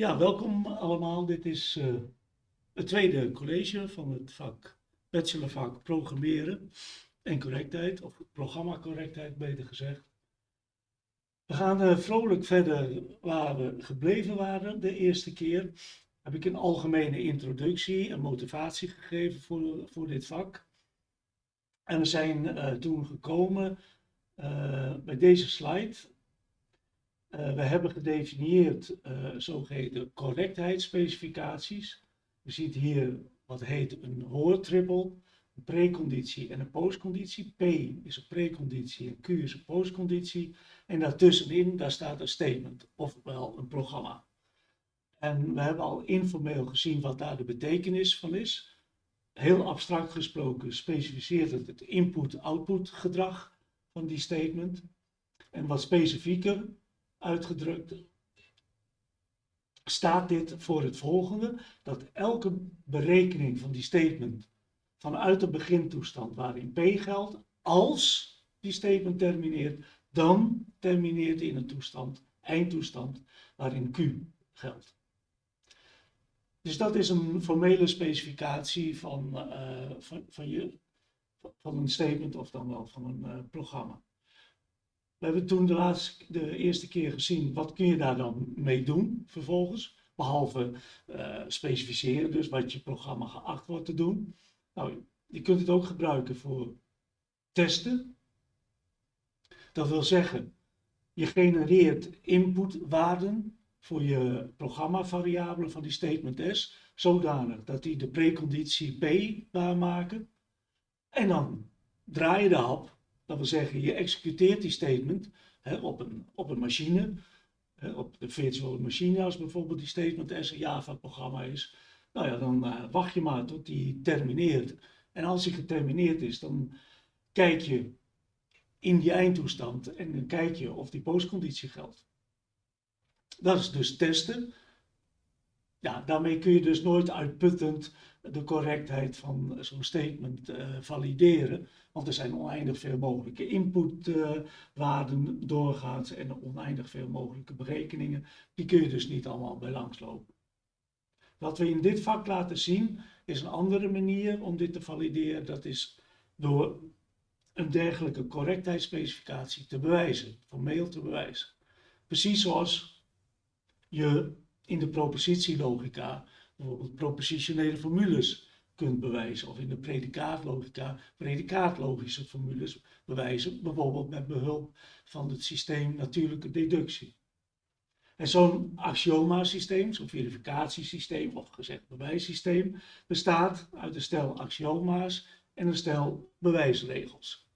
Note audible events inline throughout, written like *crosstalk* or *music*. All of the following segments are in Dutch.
Ja, welkom allemaal. Dit is uh, het tweede college van het vak bachelorvak programmeren en correctheid, of programma correctheid beter gezegd. We gaan uh, vrolijk verder waar we gebleven waren de eerste keer. Heb ik een algemene introductie en motivatie gegeven voor, voor dit vak. En we zijn uh, toen gekomen bij deze slide. Uh, we hebben gedefinieerd uh, zogeheten correctheidsspecificaties. Je ziet hier wat heet een hoortrippel, een preconditie en een postconditie. P is een preconditie en Q is een postconditie. En daartussenin, daar staat een statement, ofwel een programma. En we hebben al informeel gezien wat daar de betekenis van is. Heel abstract gesproken specificeert het het input-output gedrag van die statement. En wat specifieker uitgedrukt staat dit voor het volgende, dat elke berekening van die statement vanuit de begintoestand waarin P geldt, als die statement termineert, dan termineert in een toestand, eindtoestand, waarin Q geldt. Dus dat is een formele specificatie van, uh, van, van, je, van een statement of dan wel van een uh, programma. We hebben toen de, de eerste keer gezien, wat kun je daar dan mee doen vervolgens? Behalve uh, specificeren, dus wat je programma geacht wordt te doen. Nou, je kunt het ook gebruiken voor testen. Dat wil zeggen, je genereert inputwaarden voor je programmavariabelen van die statement S, zodanig dat die de preconditie P waarmaken. En dan draai je de hap dat wil zeggen, je executeert die statement hè, op, een, op een machine, hè, op de virtuele machine, als bijvoorbeeld die statement een Java-programma is. Nou ja, dan uh, wacht je maar tot die termineert. En als die getermineerd is, dan kijk je in die eindtoestand en dan kijk je of die postconditie geldt. Dat is dus testen. Ja, daarmee kun je dus nooit uitputtend de correctheid van zo'n statement uh, valideren. Want er zijn oneindig veel mogelijke inputwaarden uh, doorgaans en oneindig veel mogelijke berekeningen. Die kun je dus niet allemaal bij langslopen. Wat we in dit vak laten zien is een andere manier om dit te valideren. Dat is door een dergelijke correctheidsspecificatie te bewijzen, formeel te bewijzen. Precies zoals je in de propositielogica bijvoorbeeld propositionele formules kunt bewijzen. Of in de predicaatlogica predicaatlogische formules bewijzen. Bijvoorbeeld met behulp van het systeem natuurlijke deductie. En zo'n axioma-systeem, zo'n verificatiesysteem of gezegd bewijssysteem, bestaat uit een stel axioma's en een stel bewijsregels.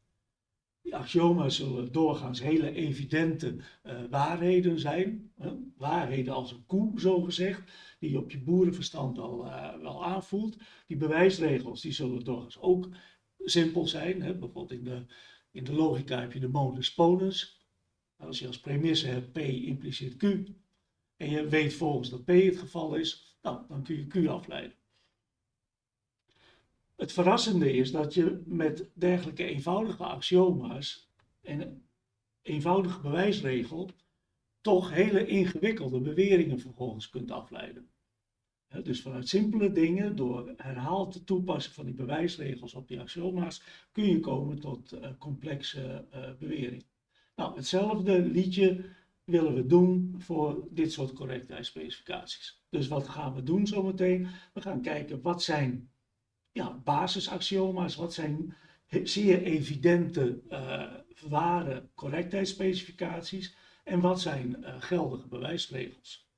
Die axioma's zullen doorgaans hele evidente uh, waarheden zijn. waarheden als een koe, zo gezegd, die je op je boerenverstand wel, uh, wel aanvoelt. Die bewijsregels die zullen doorgaans ook simpel zijn. Hè? Bijvoorbeeld in de, in de logica heb je de modus ponens. Als je als premisse hebt P impliceert Q en je weet volgens dat P het geval is, nou, dan kun je Q afleiden. Het verrassende is dat je met dergelijke eenvoudige axioma's en een eenvoudige bewijsregel toch hele ingewikkelde beweringen vervolgens kunt afleiden. Dus vanuit simpele dingen, door herhaald te toepassen van die bewijsregels op die axioma's, kun je komen tot uh, complexe uh, beweringen. Nou, hetzelfde liedje willen we doen voor dit soort correctheidsspecificaties. Dus wat gaan we doen zometeen? We gaan kijken wat zijn ja, basisaxioma's, wat zijn zeer evidente uh, ware correctheidsspecificaties en wat zijn uh, geldige bewijsregels.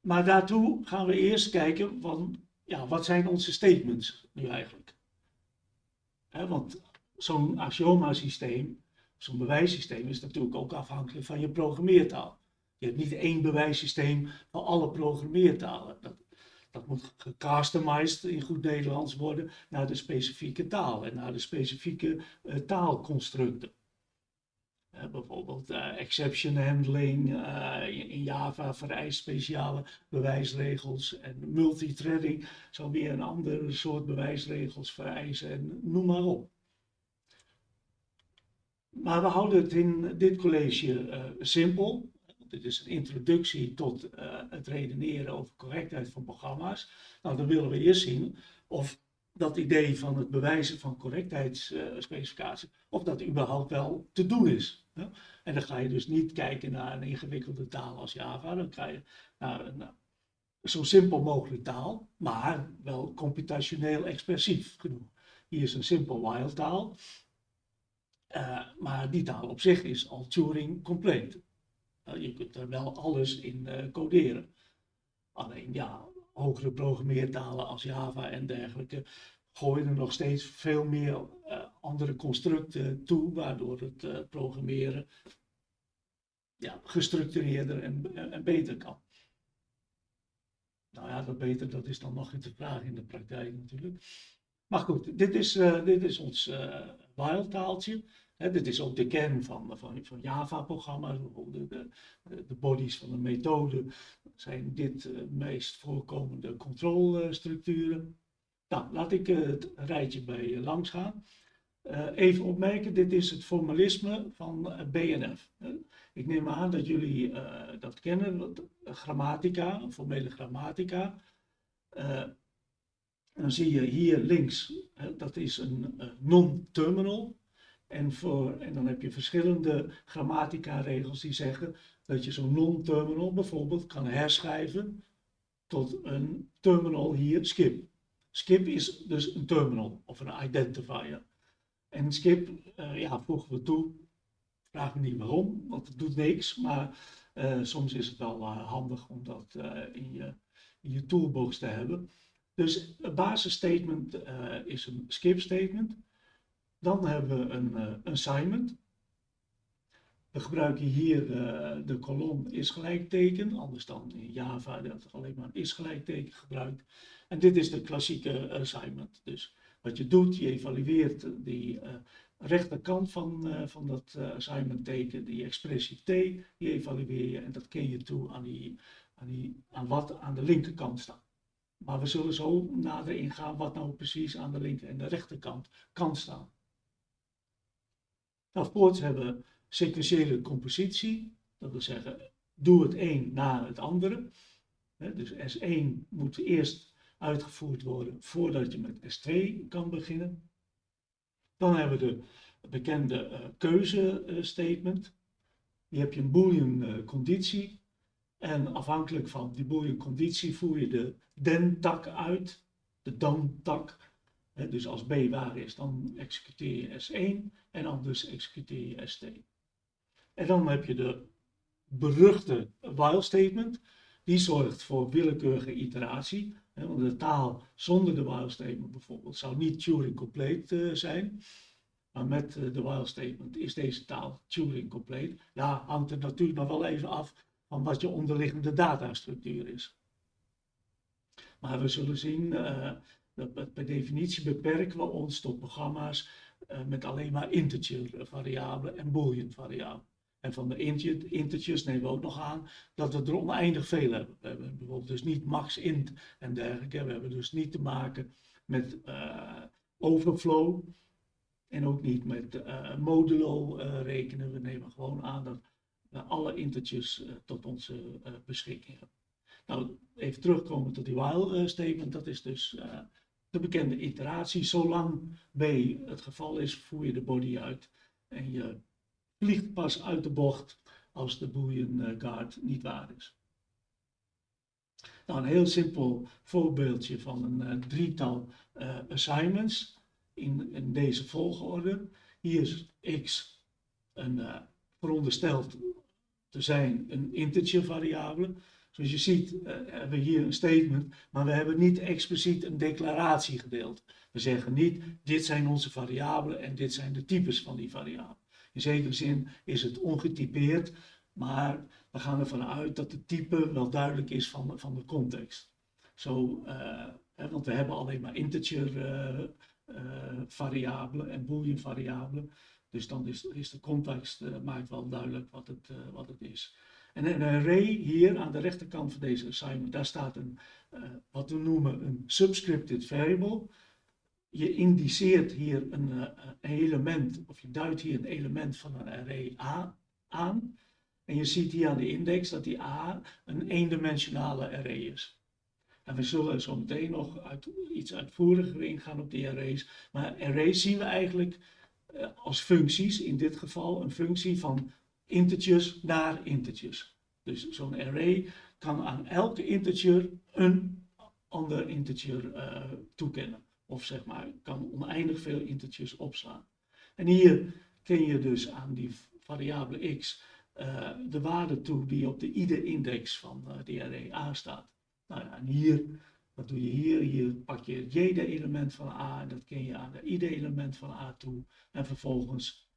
Maar daartoe gaan we eerst kijken van, ja, wat zijn onze statements nu eigenlijk? He, want zo'n axioma-systeem, zo'n bewijssysteem is natuurlijk ook afhankelijk van je programmeertaal. Je hebt niet één bewijssysteem voor alle programmeertalen. Dat, dat moet gecustomized in goed Nederlands worden naar de specifieke taal en naar de specifieke uh, taalconstructen. Uh, bijvoorbeeld uh, exception handling in Java vereist speciale bewijsregels en multithreading zal weer een andere soort bewijsregels vereisen en noem maar op. Maar we houden het in dit college simpel. Dit is een introductie tot het redeneren over correctheid van programma's. Nou, dan willen we eerst zien of dat idee van het bewijzen van correctheidsspecificatie, of dat überhaupt wel te doen is. En dan ga je dus niet kijken naar een ingewikkelde taal als Java, dan ga je naar, naar zo simpel mogelijk taal, maar wel computationeel expressief genoeg. Hier is een simpel while taal, uh, maar die taal op zich is al Turing compleet. Uh, je kunt er wel alles in uh, coderen. Alleen ja, hogere programmeertalen als Java en dergelijke gooien er nog steeds veel meer andere constructen toe, waardoor het programmeren ja, gestructureerder en, beter kan. Nou ja, dat beter, dat is dan nog in te vragen in de praktijk natuurlijk. Maar goed, dit is, dit is ons wildtaaltje. Dit is ook de kern van, van, van Java-programma's. De, de, de, bodies van de methode zijn dit uh, meest voorkomende controlestructuren. Nou, laat ik het rijtje bij langs gaan. even opmerken, dit is het formalisme van BNF. Ik neem aan dat jullie dat kennen, grammatica, formele grammatica. Dan zie je hier links, dat is een non-terminal. En, voor, en dan heb je verschillende grammatica-regels die zeggen dat je zo'n non-terminal bijvoorbeeld kan herschrijven tot een terminal hier, skip. Skip is dus een terminal of een identifier. En skip, ja, voegen we toe Vraag me niet waarom, want het doet niks. Maar uh, soms is het wel uh, handig om dat in, je, in je toolbox te hebben. Dus het basisstatement is een skip statement. Dan hebben we een assignment. We gebruiken hier de kolom is gelijkteken, anders dan in Java dat alleen maar is gelijkteken gebruikt. En dit is de klassieke assignment. Dus wat je doet, je evalueert die rechterkant van, van dat assignment teken, die expressie t, die evalueer je en dat ken je toe aan, die, aan, die, aan wat aan de linkerkant staat. Maar we zullen zo nader ingaan wat nou precies aan de linker en de rechterkant kan staan. Voorts hebben sequentiële compositie, dat wil zeggen, doe het een na het andere. dus S1 moet eerst uitgevoerd worden voordat je met S2 kan beginnen. Dan hebben we de bekende uh, keuzestatement. Hier heb je een boolean uh, conditie. En afhankelijk van die boolean conditie voer je de den-tak uit, de dan-tak. Dus als B waar is, dan executeer je S1 en anders executeer je S2. En dan heb je de beruchte while statement. Die zorgt voor willekeurige iteratie. Want de taal zonder de while statement bijvoorbeeld zou niet Turing compleet uh, zijn. Maar met uh, de while statement is deze taal Turing compleet. Ja, hangt er natuurlijk nog wel even af van wat je onderliggende datastructuur is. Maar we zullen zien, dat per definitie beperken we ons tot programma's met alleen maar integer variabelen en boolean variabelen. En van de integers nemen we ook nog aan dat we er oneindig veel hebben. We hebben bijvoorbeeld dus niet max int en dergelijke. We hebben dus niet te maken met uh, overflow en ook niet met uh, modulo rekenen. We nemen gewoon aan dat we alle integers tot onze beschikking hebben. Nou, even terugkomen tot die while statement. Dat is dus de bekende iteratie. Zolang B het geval is, voer je de body uit en je vliegt pas uit de bocht als de boolean eh, guard niet waar is. Nou, een heel simpel voorbeeldje van een uh, drietal uh, assignments in, deze volgorde. Hier is x een, verondersteld te zijn een integer variabele. Zoals je ziet hebben we hier een statement, maar we hebben niet expliciet een declaratie gedeeld. We zeggen niet, dit zijn onze variabelen en dit zijn de types van die variabelen. In zekere zin is het ongetypeerd, maar we gaan ervan uit dat het type wel duidelijk is van, van de context. Zo, uh, hè, want we hebben alleen maar integer uh, uh, variabelen en boolean variabelen. Dus dan is, is de context maakt wel duidelijk wat het, wat het is. En een array hier aan de rechterkant van deze assignment, daar staat een, wat we noemen een subscripted variable je indiceert hier een, uh, element, of je duidt hier een element van een array A aan. En je ziet hier aan de index dat die A een eendimensionale array is. En we zullen zo meteen nog uit, iets uitvoeriger ingaan op die arrays. Maar arrays zien we eigenlijk eh, als functies, in dit geval een functie van integers naar integers. Dus zo'n array kan aan elke integer een ander integer uh, toekennen. Of zeg maar, kan oneindig veel integers opslaan. En hier ken je dus aan die variabele x uh, de waarde toe die op de ide-index van uh, die array A staat. Nou ja, en hier, wat doe je hier? Hier pak je het j-element van A en dat ken je aan de ide-element van A toe. En vervolgens,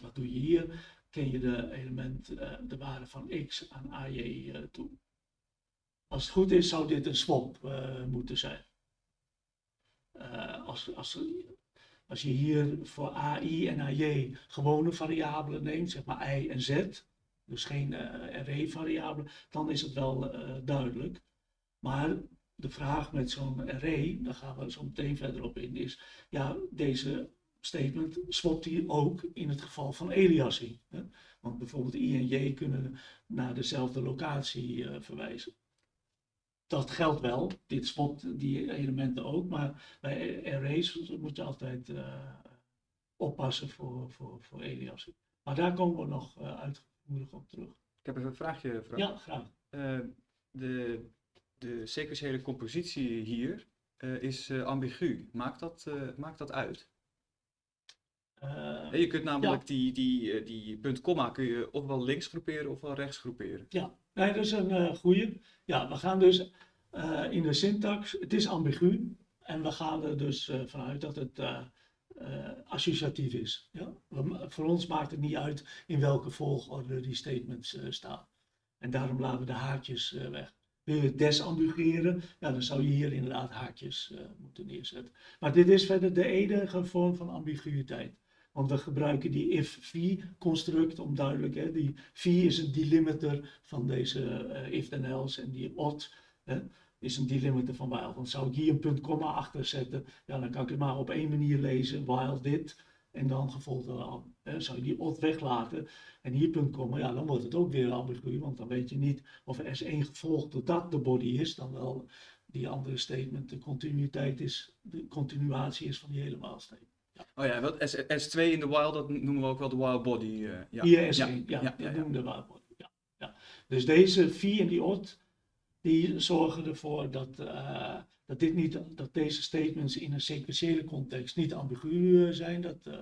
wat doe je hier? Ken je de element, uh, de waarde van x aan AJ toe. Als het goed is, zou dit een swap moeten zijn. als, als, als je hier voor AI en AJ gewone variabelen neemt, zeg maar i en z, dus geen uh, array-variabelen, dan is het wel duidelijk. Maar de vraag met zo'n array, daar gaan we zo meteen verder op in, is ja, deze statement swapt hier ook in het geval van. Hè? Want bijvoorbeeld i en j kunnen naar dezelfde locatie uh, verwijzen dat geldt wel. Dit spot die elementen ook, maar bij arrays moet je altijd uh, oppassen voor, voor, voor. Maar daar komen we nog uh, uitvoerig op terug. Ik heb even een vraagje, Frank. Ja, graag. Uh, de, de sequentiële compositie hier is ambigu. Maakt dat, maakt dat uit? Je kunt namelijk ja. die, die, die punt komma kun je ofwel links groeperen ofwel rechts groeperen. Ja, nee, dat is een uh, goede. Ja, we gaan dus uh, in de syntax, het is ambigu en we gaan er dus vanuit dat het associatief is. Ja? We, voor ons maakt het niet uit in welke volgorde die statements staan. En daarom laten we de haakjes weg. Wil je het desambigueren, ja, dan zou je hier inderdaad haakjes moeten neerzetten. Maar dit is verder de enige vorm van ambiguïteit. Want we gebruiken die if-v-construct om duidelijk, hè, die v is een delimiter van deze uh, if-then-else en die odd is een delimiter van while. Dan zou ik hier een punt komma achter zetten, ja, dan kan ik het maar op één manier lezen, while dit, en dan gevolgd. Hè. Zou je die odd weglaten en hier punt komma, ja, dan wordt het ook weer ambigu, want dan weet je niet of er S1 gevolgd doordat de body is, dan wel die andere statement de continuïteit is, de continuatie is van die hele statement. Oh ja, wat S, S2 in de wild, dat noemen we ook wel de wild body. Uh, ja. Hier S1, ja, ja, ja, ja, noemen de wild body. Ja. Dus deze V en die odd, die zorgen ervoor dat, uh, dat, dit niet, dat deze statements in een sequentiële context niet ambigu zijn. Dat, uh,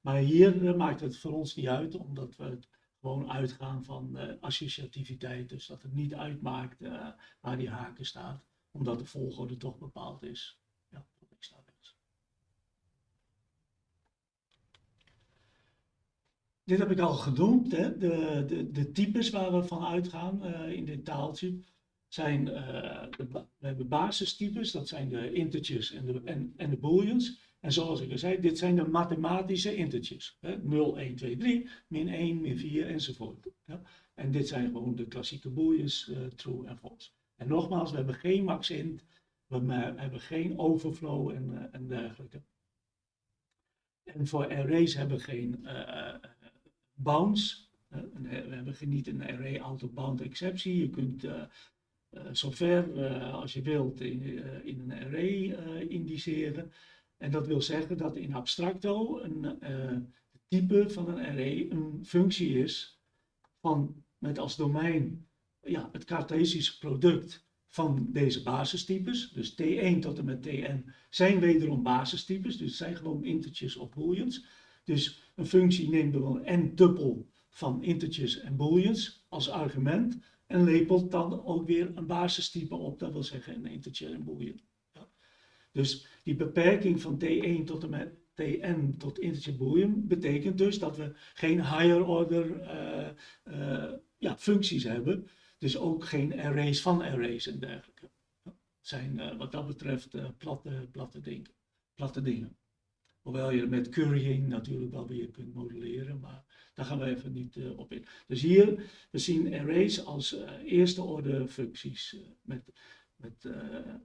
maar hier maakt het voor ons niet uit, omdat we het gewoon uitgaan van associativiteit. Dus dat het niet uitmaakt waar die haken staat, omdat de volgorde toch bepaald is. Ja, ik sta dit heb ik al genoemd, hè? De, de, de types waar we van uitgaan uh, in dit taaltje zijn, de, we hebben basistypes, dat zijn de integers en de, en, en de booleans. En zoals ik al zei, dit zijn de mathematische integers. Hè? 0, 1, 2, 3, min 1, min 4 enzovoort. Ja? En dit zijn gewoon de klassieke booleans, uh, true en false. En nogmaals, we hebben geen maxint, we hebben geen overflow en, en dergelijke. En voor arrays hebben we geen bounds. we hebben niet een array out-of-bound exceptie. Je kunt zover uh, als je wilt in, een array indiceren. En dat wil zeggen dat in abstracto een type van een array een functie is van met als domein ja, het Cartesische product van deze basistypes. Dus T1 tot en met Tn zijn wederom basistypes, dus zijn gewoon integers of booleans. Dus een functie neemt dan een tuppel van integers en booleans als argument en lepelt dan ook weer een basistype op, dat wil zeggen een integer en boolean. Ja. Dus die beperking van T1 tot en met Tn tot integer boolean betekent dus dat we geen higher order uh, uh, ja, functies hebben, dus ook geen arrays van arrays en dergelijke. Dat zijn uh, wat dat betreft platte, platte, platte dingen. Hoewel je met currying natuurlijk wel weer kunt modelleren, maar daar gaan we even niet uh, op in. Dus hier, we zien arrays als uh, eerste orde functies uh, met, met,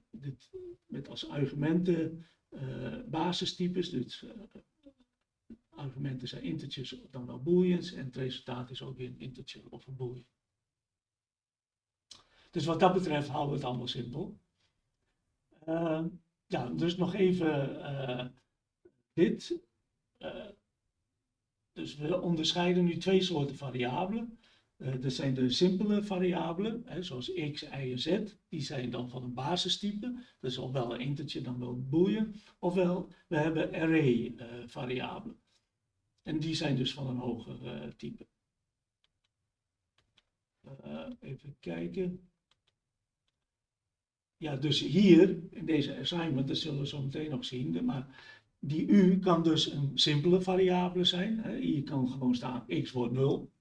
dit, met als argumenten basistypes, dus argumenten zijn integers dan wel booleans en het resultaat is ook een integer of een boolean. Dus wat dat betreft houden we het allemaal simpel. Uh, ja, dus nog even dit. Uh, dus we onderscheiden nu twee soorten variabelen. Uh, er zijn de simpele variabelen, hè, zoals x, y en z. Die zijn dan van een basistype. Dat is ofwel een integer dan wel een boolean. Ofwel, we hebben array variabelen. En die zijn dus van een hoger type. even kijken. Ja, dus hier in deze assignment, dat zullen we zo meteen nog zien, maar die u kan dus een simpele variabele zijn. Hier kan gewoon staan x wordt 0.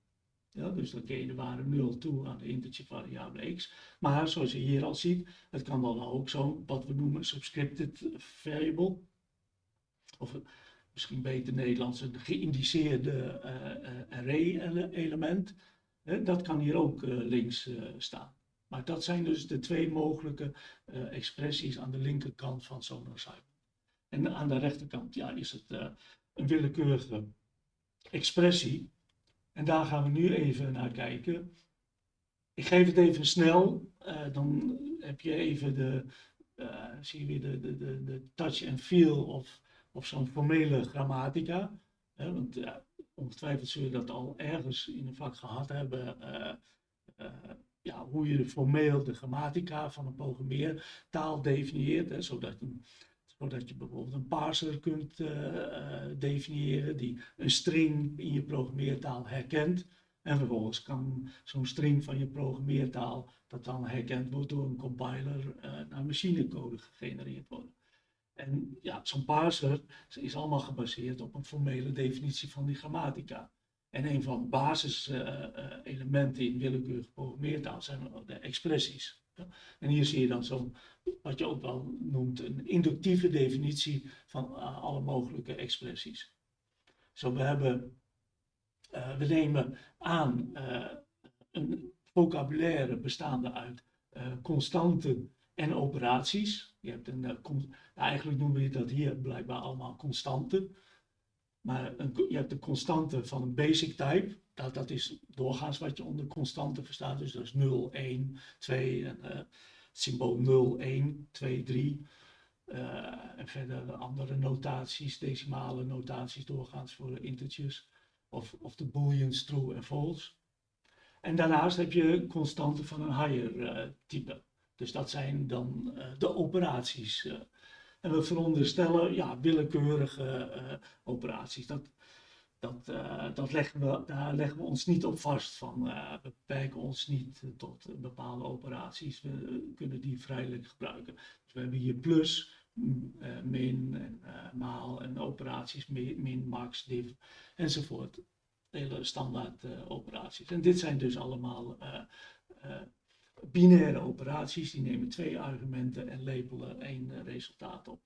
Ja, dus dan keer je de waarde 0 toe aan de integer variabele x. Maar zoals je hier al ziet, het kan dan ook zo'n wat we noemen subscripted variable. Of misschien beter Nederlands een geïndiceerde uh, array element. dat kan hier ook uh, links staan. Maar dat zijn dus de twee mogelijke expressies aan de linkerkant van zo'n assignment. En aan de rechterkant ja, is het uh, een willekeurige expressie. En daar gaan we nu even naar kijken. Ik geef het even snel, uh, dan heb je even de, zie je weer de, de, de, de touch and feel of, of zo'n formele grammatica. want ongetwijfeld zul je dat al ergens in een vak gehad hebben ja, hoe je formeel de grammatica van een programmeertaal definieert, hè, zodat, een, zodat je bijvoorbeeld een parser kunt uh, uh, definiëren die een string in je programmeertaal herkent. En vervolgens kan zo'n string van je programmeertaal, dat dan herkend wordt door een compiler, uh, naar machinecode gegenereerd worden. En ja, zo'n parser is allemaal gebaseerd op een formele definitie van die grammatica. En een van de basiselementen uh, in willekeurige programmeertaal zijn de expressies. En hier zie je dan zo'n, wat je ook wel noemt, een inductieve definitie van uh, alle mogelijke expressies. Zo we hebben, uh, we nemen aan een vocabulaire bestaande uit constanten en operaties. Je hebt een, eigenlijk noemen we dat hier blijkbaar allemaal constanten. Maar een, je hebt de constante van een basic type. Dat, dat is doorgaans wat je onder constante verstaat. Dus dat is 0, 1, 2 en uh, symbool 0, 1, 2, 3. Uh, en verder andere notaties, decimale notaties doorgaans voor de integers. Of, of de booleans true en false. En daarnaast heb je constanten van een higher uh, type. Dus dat zijn dan uh, de operaties. En we veronderstellen ja, willekeurige uh, operaties. Dat, dat, uh, dat leggen we, daar leggen we ons niet op vast van. Uh, we beperken ons niet tot bepaalde operaties. We kunnen die vrijelijk gebruiken. Dus we hebben hier plus, min, en, maal en operaties, min, min, max, div enzovoort. Hele standaard operaties. En dit zijn dus allemaal binaire operaties, die nemen twee argumenten en labelen één uh, resultaat op.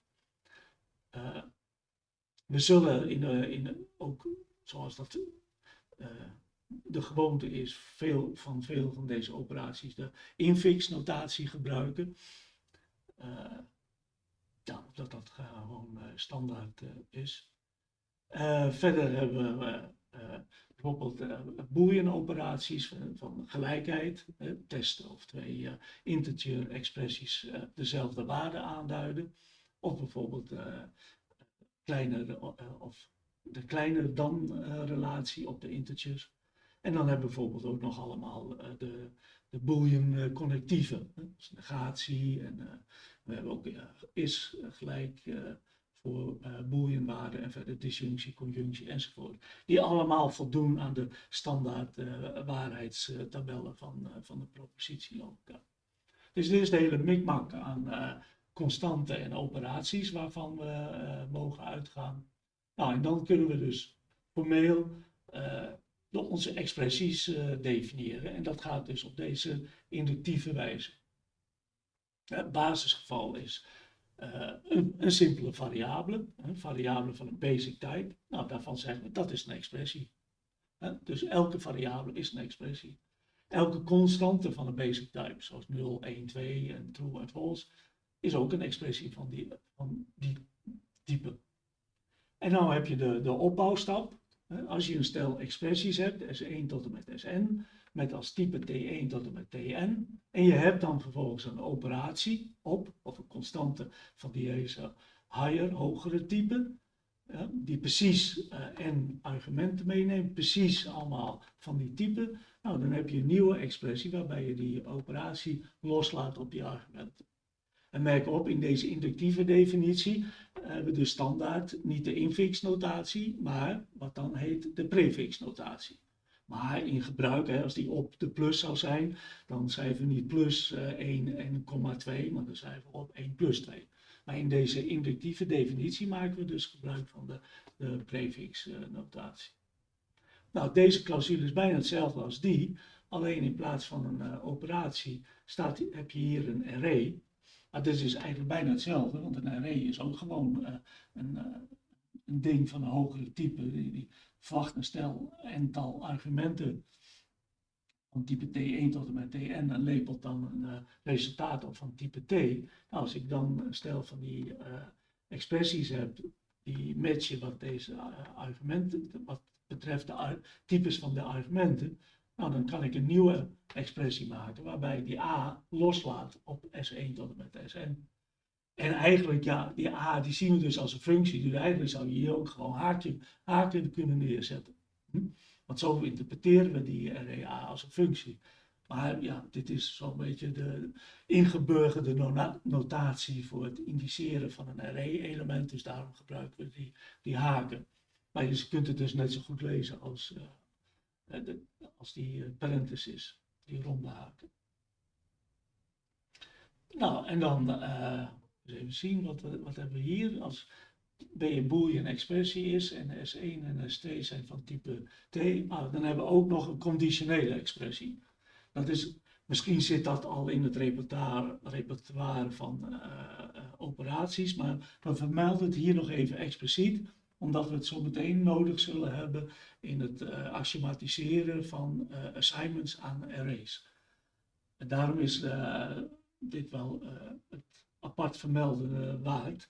Uh, we zullen in, uh, in, ook, zoals dat de gewoonte is, veel van veel van deze operaties de infix-notatie gebruiken. ja, dat dat gewoon standaard is. verder hebben we bijvoorbeeld uh, boolean-operaties van, van, gelijkheid, testen of twee uh, integer-expressies dezelfde waarde aanduiden, of bijvoorbeeld kleiner, of de kleiner dan-relatie op de integers. En dan hebben we bijvoorbeeld ook nog allemaal de, de boolean-connectieven, dus negatie en we hebben ook is gelijk voor uh, booleanwaarden en verder disjunctie, conjunctie enzovoort. Die allemaal voldoen aan de standaard uh, waarheidstabellen van, uh, van de propositielogica. Dus dit is de hele mikmak aan constanten en operaties waarvan we mogen uitgaan. Nou, en dan kunnen we dus formeel onze expressies definiëren. En dat gaat dus op deze inductieve wijze. Het basisgeval is een, een, simpele variabele, een variabele van een basic type. Nou, daarvan zeggen we dat is een expressie. Dus elke variabele is een expressie. Elke constante van een basic type, zoals 0, 1, 2 en true en false, is ook een expressie van die, van die type. En dan heb je de, de opbouwstap. Als je een stel expressies hebt, S1 tot en met Sn, met als type T1 tot en met Tn. En je hebt dan vervolgens een operatie op, of een constante van deze higher, hogere type. die precies eh, n argumenten meeneemt, precies allemaal van die type. Nou, dan heb je een nieuwe expressie waarbij je die operatie loslaat op die argumenten. En merk op, in deze inductieve definitie hebben we dus standaard niet de infixnotatie, maar wat dan heet de prefixnotatie. Maar in gebruik, hè, als die op de plus zou zijn, dan schrijven we niet plus eh, 1 en komma 2, maar dan schrijven we op 1 plus 2. Maar in deze inductieve definitie maken we dus gebruik van de, de prefixnotatie. Nou, deze clausule is bijna hetzelfde als die, alleen in plaats van een eh, operatie staat, heb je hier een array. Maar dit is eigenlijk bijna hetzelfde, want een array is ook gewoon eh, een, eh, een ding van een hogere type. Die, die verwacht een stel aantal argumenten van type T1 tot en met Tn en lepelt dan een eh, resultaat op van type T. Nou, als ik dan een stel van die eh, expressies heb die matchen wat deze eh, argumenten, wat betreft de types van de argumenten, nou, dan kan ik een nieuwe expressie maken waarbij ik die a loslaat op S1 tot en met Sn. En eigenlijk, ja, die a die zien we dus als een functie, dus eigenlijk zou je hier ook gewoon haakje, haken kunnen neerzetten. Hm? Want zo interpreteren we die array a als een functie. Maar ja, dit is zo'n beetje de ingeburgerde notatie voor het indiceren van een array-element, dus daarom gebruiken we die, die haken. Maar je kunt het dus net zo goed lezen als, eh, eh, als die eh, parenthesis, die ronde haken. Nou, en dan even zien, wat, wat hebben we hier? Als B een boolean expressie is en S1 en S2 zijn van type T, nou, dan hebben we ook nog een conditionele expressie. Dat is, misschien zit dat al in het repertoire, repertoire van eh, eh, operaties, maar we vermelden het hier nog even expliciet, omdat we het zo meteen nodig zullen hebben in het eh, axiomatiseren van eh, assignments aan arrays. En daarom is eh, dit wel eh, het apart vermelden eh, waard.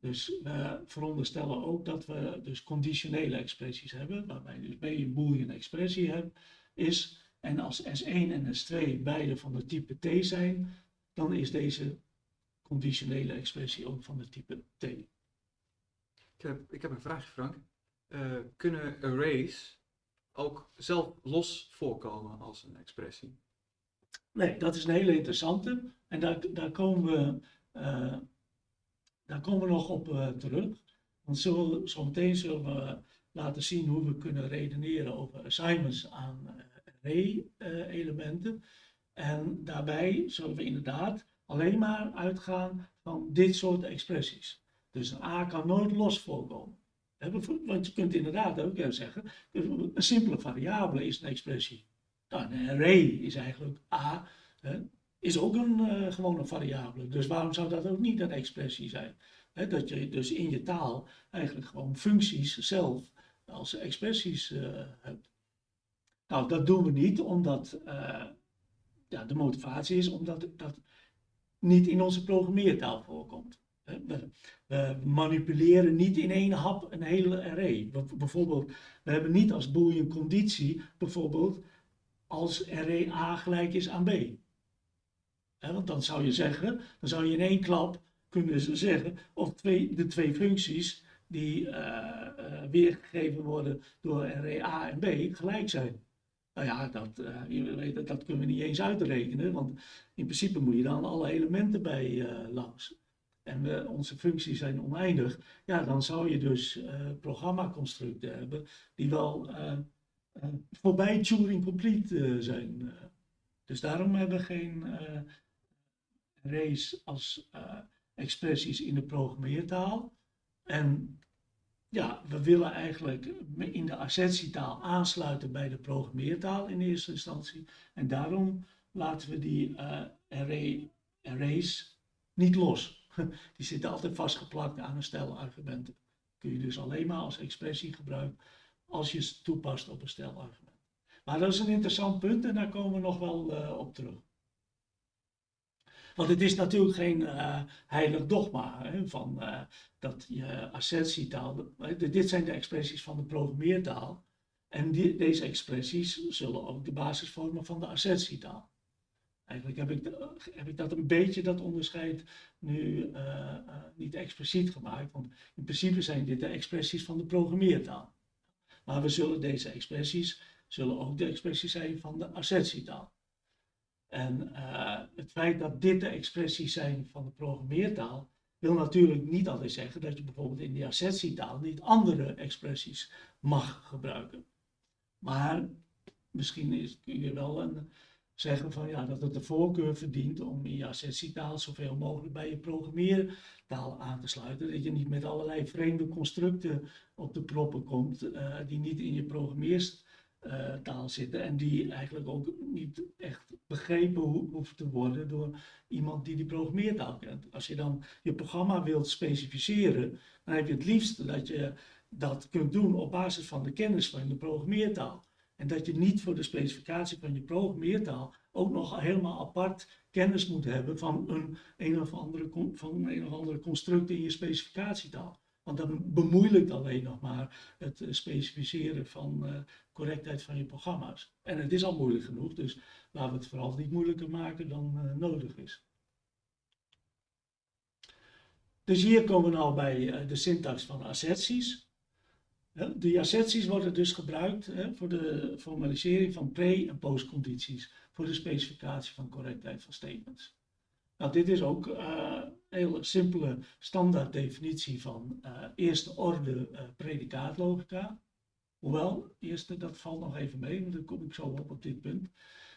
Dus we veronderstellen ook dat we dus conditionele expressies hebben, waarbij dus B een boolean expressie heb, is. En als S1 en S2 beide van de type T zijn, dan is deze conditionele expressie ook van de type T. Ik heb, ik heb een vraagje, Frank. Eh, kunnen arrays ook zelf los voorkomen als een expressie? Nee, dat is een hele interessante. En daar, daar, komen, we, eh, daar komen we nog op eh, terug. Want zo, zometeen zullen we laten zien hoe we kunnen redeneren over assignments aan eh, array-elementen. en daarbij zullen we inderdaad alleen maar uitgaan van dit soort expressies. Dus een A kan nooit los voorkomen. Want je kunt inderdaad ook zeggen, een simpele variabele is een expressie. Nou, een array is eigenlijk A, hè, is ook een, eh, gewoon een variabele. Dus waarom zou dat ook niet een expressie zijn? Hè, dat je dus in je taal eigenlijk gewoon functies zelf als expressies eh, hebt. Nou, dat doen we niet omdat eh, ja, de motivatie is omdat dat niet in onze programmeertaal voorkomt. We, manipuleren niet in één hap een hele array. Bij- Bijvoorbeeld, we hebben niet als boolean conditie bijvoorbeeld als array A gelijk is aan B. Want dan zou je zeggen, dan zou je in één klap kunnen ze zeggen of twee, de twee functies die eh, eh, weergegeven worden door array A en B gelijk zijn. Nou ja, dat, eh, dat, dat kunnen we niet eens uitrekenen, want in principe moet je dan alle elementen bij langs. En onze functies zijn oneindig. Ja, dan zou je dus programmaconstructen hebben die wel voorbij Turing complete eh, zijn. eh. Dus daarom hebben we geen eh arrays als eh, expressies in de programmeertaal. En ja, we willen eigenlijk in de assertietaal aansluiten bij de programmeertaal in eerste instantie. En daarom laten we die eh, array, arrays niet los. *laughs* Die zitten altijd vastgeplakt aan een stel argumenten. Kun je dus alleen maar als expressie gebruiken als je het toepast op een stel argumenten. Maar dat is een interessant punt en daar komen we nog wel eh, op terug. Want het is natuurlijk geen uh, heilig dogma hè, van uh, dat je assertietaal. Dit zijn de expressies van de programmeertaal. En die, deze expressies zullen ook de basis vormen van de assertietaal. Eigenlijk heb ik, heb ik dat een beetje, dat onderscheid, nu niet expliciet gemaakt. Want in principe zijn dit de expressies van de programmeertaal. Maar we zullen deze expressies, zullen ook de expressies zijn van de assertietaal. En uh, het feit dat dit de expressies zijn van de programmeertaal, wil natuurlijk niet altijd zeggen dat je bijvoorbeeld in de assertietaal niet andere expressies mag gebruiken. Maar misschien is, kun je wel een, zeggen van, ja, dat het de voorkeur verdient om je assertietaal zoveel mogelijk bij je programmeertaal aan te sluiten. Dat je niet met allerlei vreemde constructen op de proppen komt uh, die niet in je programmeertaal zitten en die eigenlijk ook niet echt begrepen ho hoeven te worden door iemand die die programmeertaal kent. Als je dan je programma wilt specificeren, dan heb je het liefst dat je dat kunt doen op basis van de kennis van de programmeertaal. En dat je niet voor de specificatie van je programmeertaal ook nog helemaal apart kennis moet hebben van een, een, of, andere, van een of andere construct in je specificatietaal. Want dat bemoeilijkt alleen nog maar het eh, specificeren van uh, correctheid van je programma's. En het is al moeilijk genoeg, dus laten we het vooral niet moeilijker maken dan uh, nodig is. Dus hier komen we nou bij de syntax van asserties. De asserties worden dus gebruikt hè, voor de formalisering van pre- en postcondities, voor de specificatie van correctheid van statements. Nou, dit is ook uh, een hele simpele standaard definitie van uh, eerste orde uh, predicaatlogica. Hoewel, eerste, dat valt nog even mee, want daar kom ik zo op op dit punt.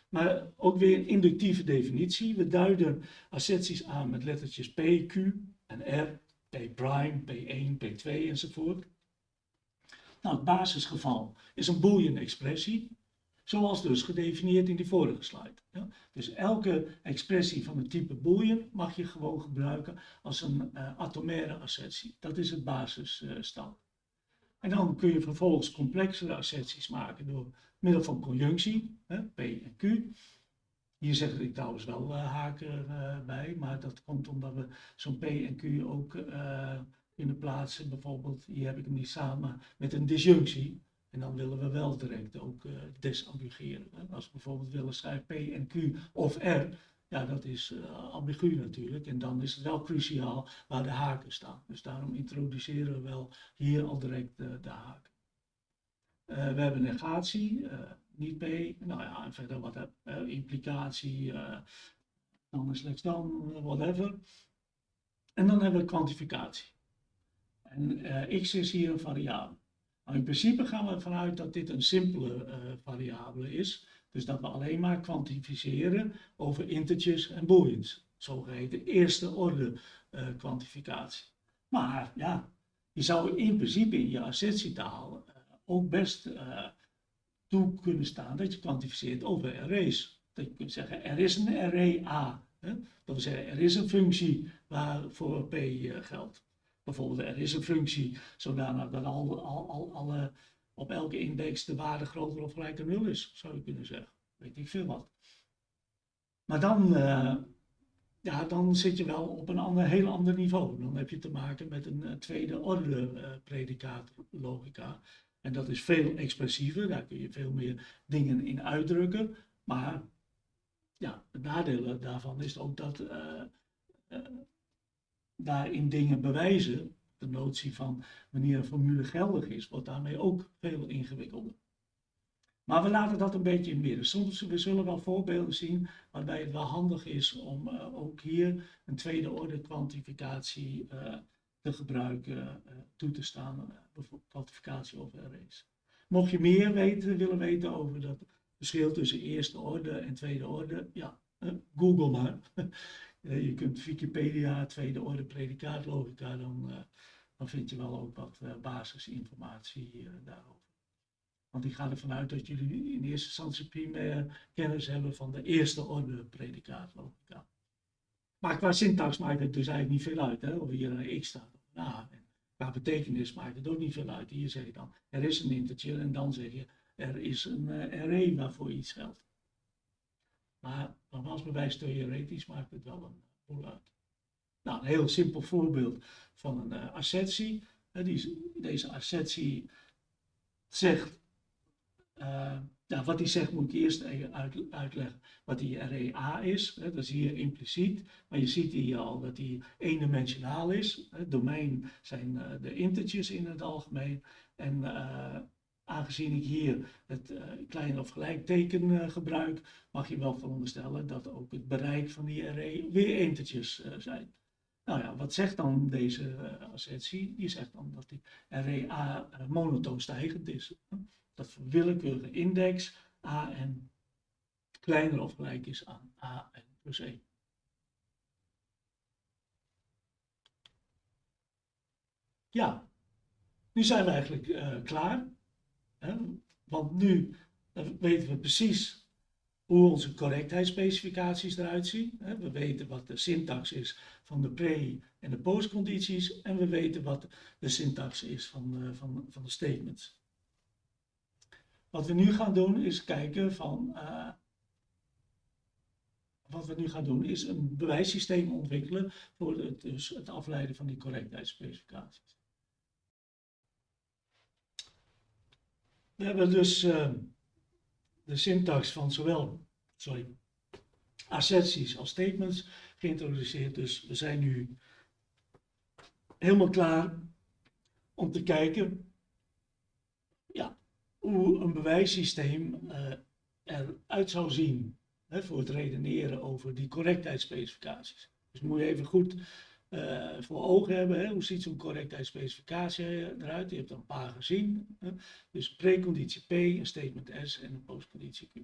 Maar ook weer een inductieve definitie. We duiden asserties aan met lettertjes P, Q en R, P prime, P1, P2 enzovoort. Nou, het basisgeval is een boolean expressie, zoals dus gedefinieerd in die vorige slide. Ja? Dus elke expressie van het type boolean mag je gewoon gebruiken als een uh, atomaire assertie. Dat is het basisstand. Uh, en dan kun je vervolgens complexere asserties maken door middel van conjunctie, hè, P en Q. Hier zeg ik trouwens wel uh, haken bij, maar dat komt omdat we zo'n P en Q ook kunnen plaatsen. Bijvoorbeeld, hier heb ik hem niet samen met een disjunctie. En dan willen we wel direct ook uh, desambigueren. Als we bijvoorbeeld willen schrijven P en Q of R, ja, dat is uh, ambigu natuurlijk. En dan is het wel cruciaal waar de haken staan. Dus daarom introduceren we wel hier al direct uh, de haken. we hebben negatie, niet P. Nou ja, en verder wat implicatie, dan is slechts dan, whatever. En dan hebben we kwantificatie. En uh, x is hier een variabele. In principe gaan we ervan uit dat dit een simpele uh, variabele is. Dus dat we alleen maar kwantificeren over integers en booleans. Zogeheten eerste orde uh, kwantificatie. Maar ja, je zou in principe in je assertietaal ook best toe kunnen staan dat je kwantificeert over arrays. Dat je kunt zeggen, er is een array A. Hè? Dat wil zeggen, er is een functie waarvoor P geldt. Bijvoorbeeld, er is een functie zodanig dat al, al, al, alle, op elke index de waarde groter of gelijk aan 0 is, zou je kunnen zeggen. Weet ik veel wat. Maar dan, uh, ja, dan zit je wel op een ander, heel ander niveau. Dan heb je te maken met een uh, tweede orde uh, predicaatlogica. En dat is veel expressiever, daar kun je veel meer dingen in uitdrukken. Maar ja, het nadeel daarvan is ook dat daarin dingen bewijzen, de notie van wanneer een formule geldig is, wordt daarmee ook veel ingewikkelder. Maar we laten dat een beetje in midden. Soms we zullen wel voorbeelden zien waarbij het wel handig is om uh, ook hier een tweede orde kwantificatie uh, te gebruiken, uh, toe te staan, bijvoorbeeld kwantificatie over arrays. Mocht je meer weten, willen weten over dat verschil tussen eerste orde en tweede orde, ja, Google maar. *laughs* Uh, je kunt Wikipedia, tweede orde predicaatlogica, dan, uh, dan vind je wel ook wat uh, basisinformatie daarover. Want ik ga ervan uit dat jullie in eerste instantie primair kennis hebben van de eerste orde predicaatlogica. Maar qua syntax maakt het dus eigenlijk niet veel uit, hè? of hier een x staat of een a. En qua betekenis maakt het ook niet veel uit. Hier zeg je dan, er is een integer en dan zeg je, er is een array waarvoor iets geldt. Maar nogmaals, bewijs theoretisch maakt het wel een voluit. Nou, een heel simpel voorbeeld van een uh, assertie. Uh, die, deze assertie zegt, uh, wat hij zegt moet ik eerst even uit, uitleggen wat die REA is. Hè, dat zie je impliciet, maar je ziet hier al dat die eendimensionaal is. Het domein zijn de integers in het algemeen. En aangezien ik hier het uh, klein of gelijkteken uh, gebruik, mag je wel veronderstellen dat ook het bereik van die array weer integers uh, zijn. Nou ja, wat zegt dan deze assertie? Die zegt dan dat die array A monotoon stijgend is. Dat voor willekeurige index AN kleiner of gelijk is aan AN plus 1. Ja, nu zijn we eigenlijk klaar. Want nu weten we precies hoe onze correctheidsspecificaties eruit zien. We weten wat de syntax is van de pre- en de postcondities. En we weten wat de syntax is van de, van, van de statements. Wat we nu gaan doen is kijken van... Uh, wat we nu gaan doen is een bewijssysteem ontwikkelen voor het, dus het afleiden van die correctheidsspecificaties. We hebben dus uh, de syntax van zowel sorry, asserties als statements geïntroduceerd. Dus we zijn nu helemaal klaar om te kijken ja, hoe een bewijssysteem uh, eruit zou zien hè, voor het redeneren over die correctheidsspecificaties. Dus moet je even goed uh, voor ogen hebben. Hè? Hoe ziet zo'n correctheidsspecificatie eruit? Je hebt er een paar gezien. Hè? Dus preconditie P, een statement S en een postconditie Q.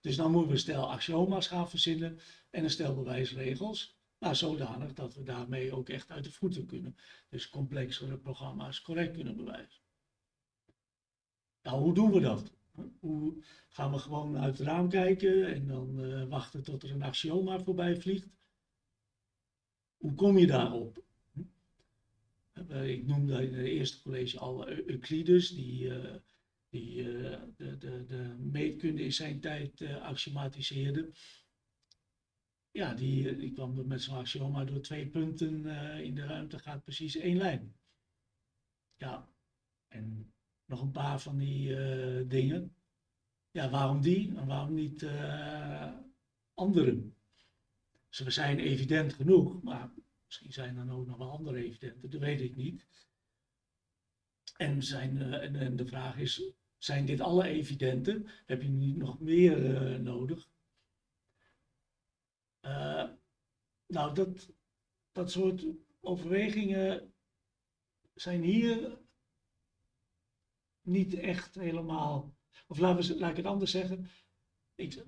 Dus dan moeten we stel axioma's gaan verzinnen en een stel bewijsregels. Nou, zodanig dat we daarmee ook echt uit de voeten kunnen. Dus complexere programma's correct kunnen bewijzen. Nou, hoe doen we dat? Hoe gaan we gewoon uit het raam kijken en dan uh, wachten tot er een axioma voorbij vliegt? Hoe kom je daarop? Ik noemde in het eerste college al Euclides, die, uh, die uh, de, de, de, meetkunde in zijn tijd axiomatiseerde. Ja, die, kwam met zo'n axioma door twee punten in de ruimte gaat precies één lijn. Ja, en nog een paar van die dingen. Ja, waarom die en waarom niet anderen? Ze zijn evident genoeg, maar misschien zijn er ook nog wel andere evidenten, dat weet ik niet. En, zijn, uh, en, de vraag is, zijn dit alle evidenten? Heb je niet nog meer uh, nodig? Uh, nou, dat, dat soort overwegingen zijn hier niet echt helemaal, of laten we, laat ik het anders zeggen. Ik,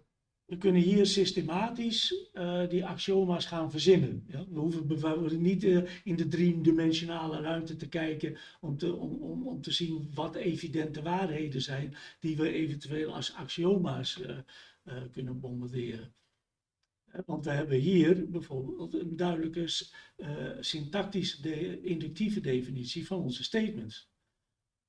we kunnen hier systematisch uh, die axioma's gaan verzinnen. Ja? We hoeven bijvoorbeeld niet uh, in de driedimensionale ruimte te kijken om te, om, om, te zien wat evidente waarheden zijn die we eventueel als axioma's uh, kunnen bombarderen. Want we hebben hier bijvoorbeeld een duidelijke syntactische inductieve definitie van onze statements.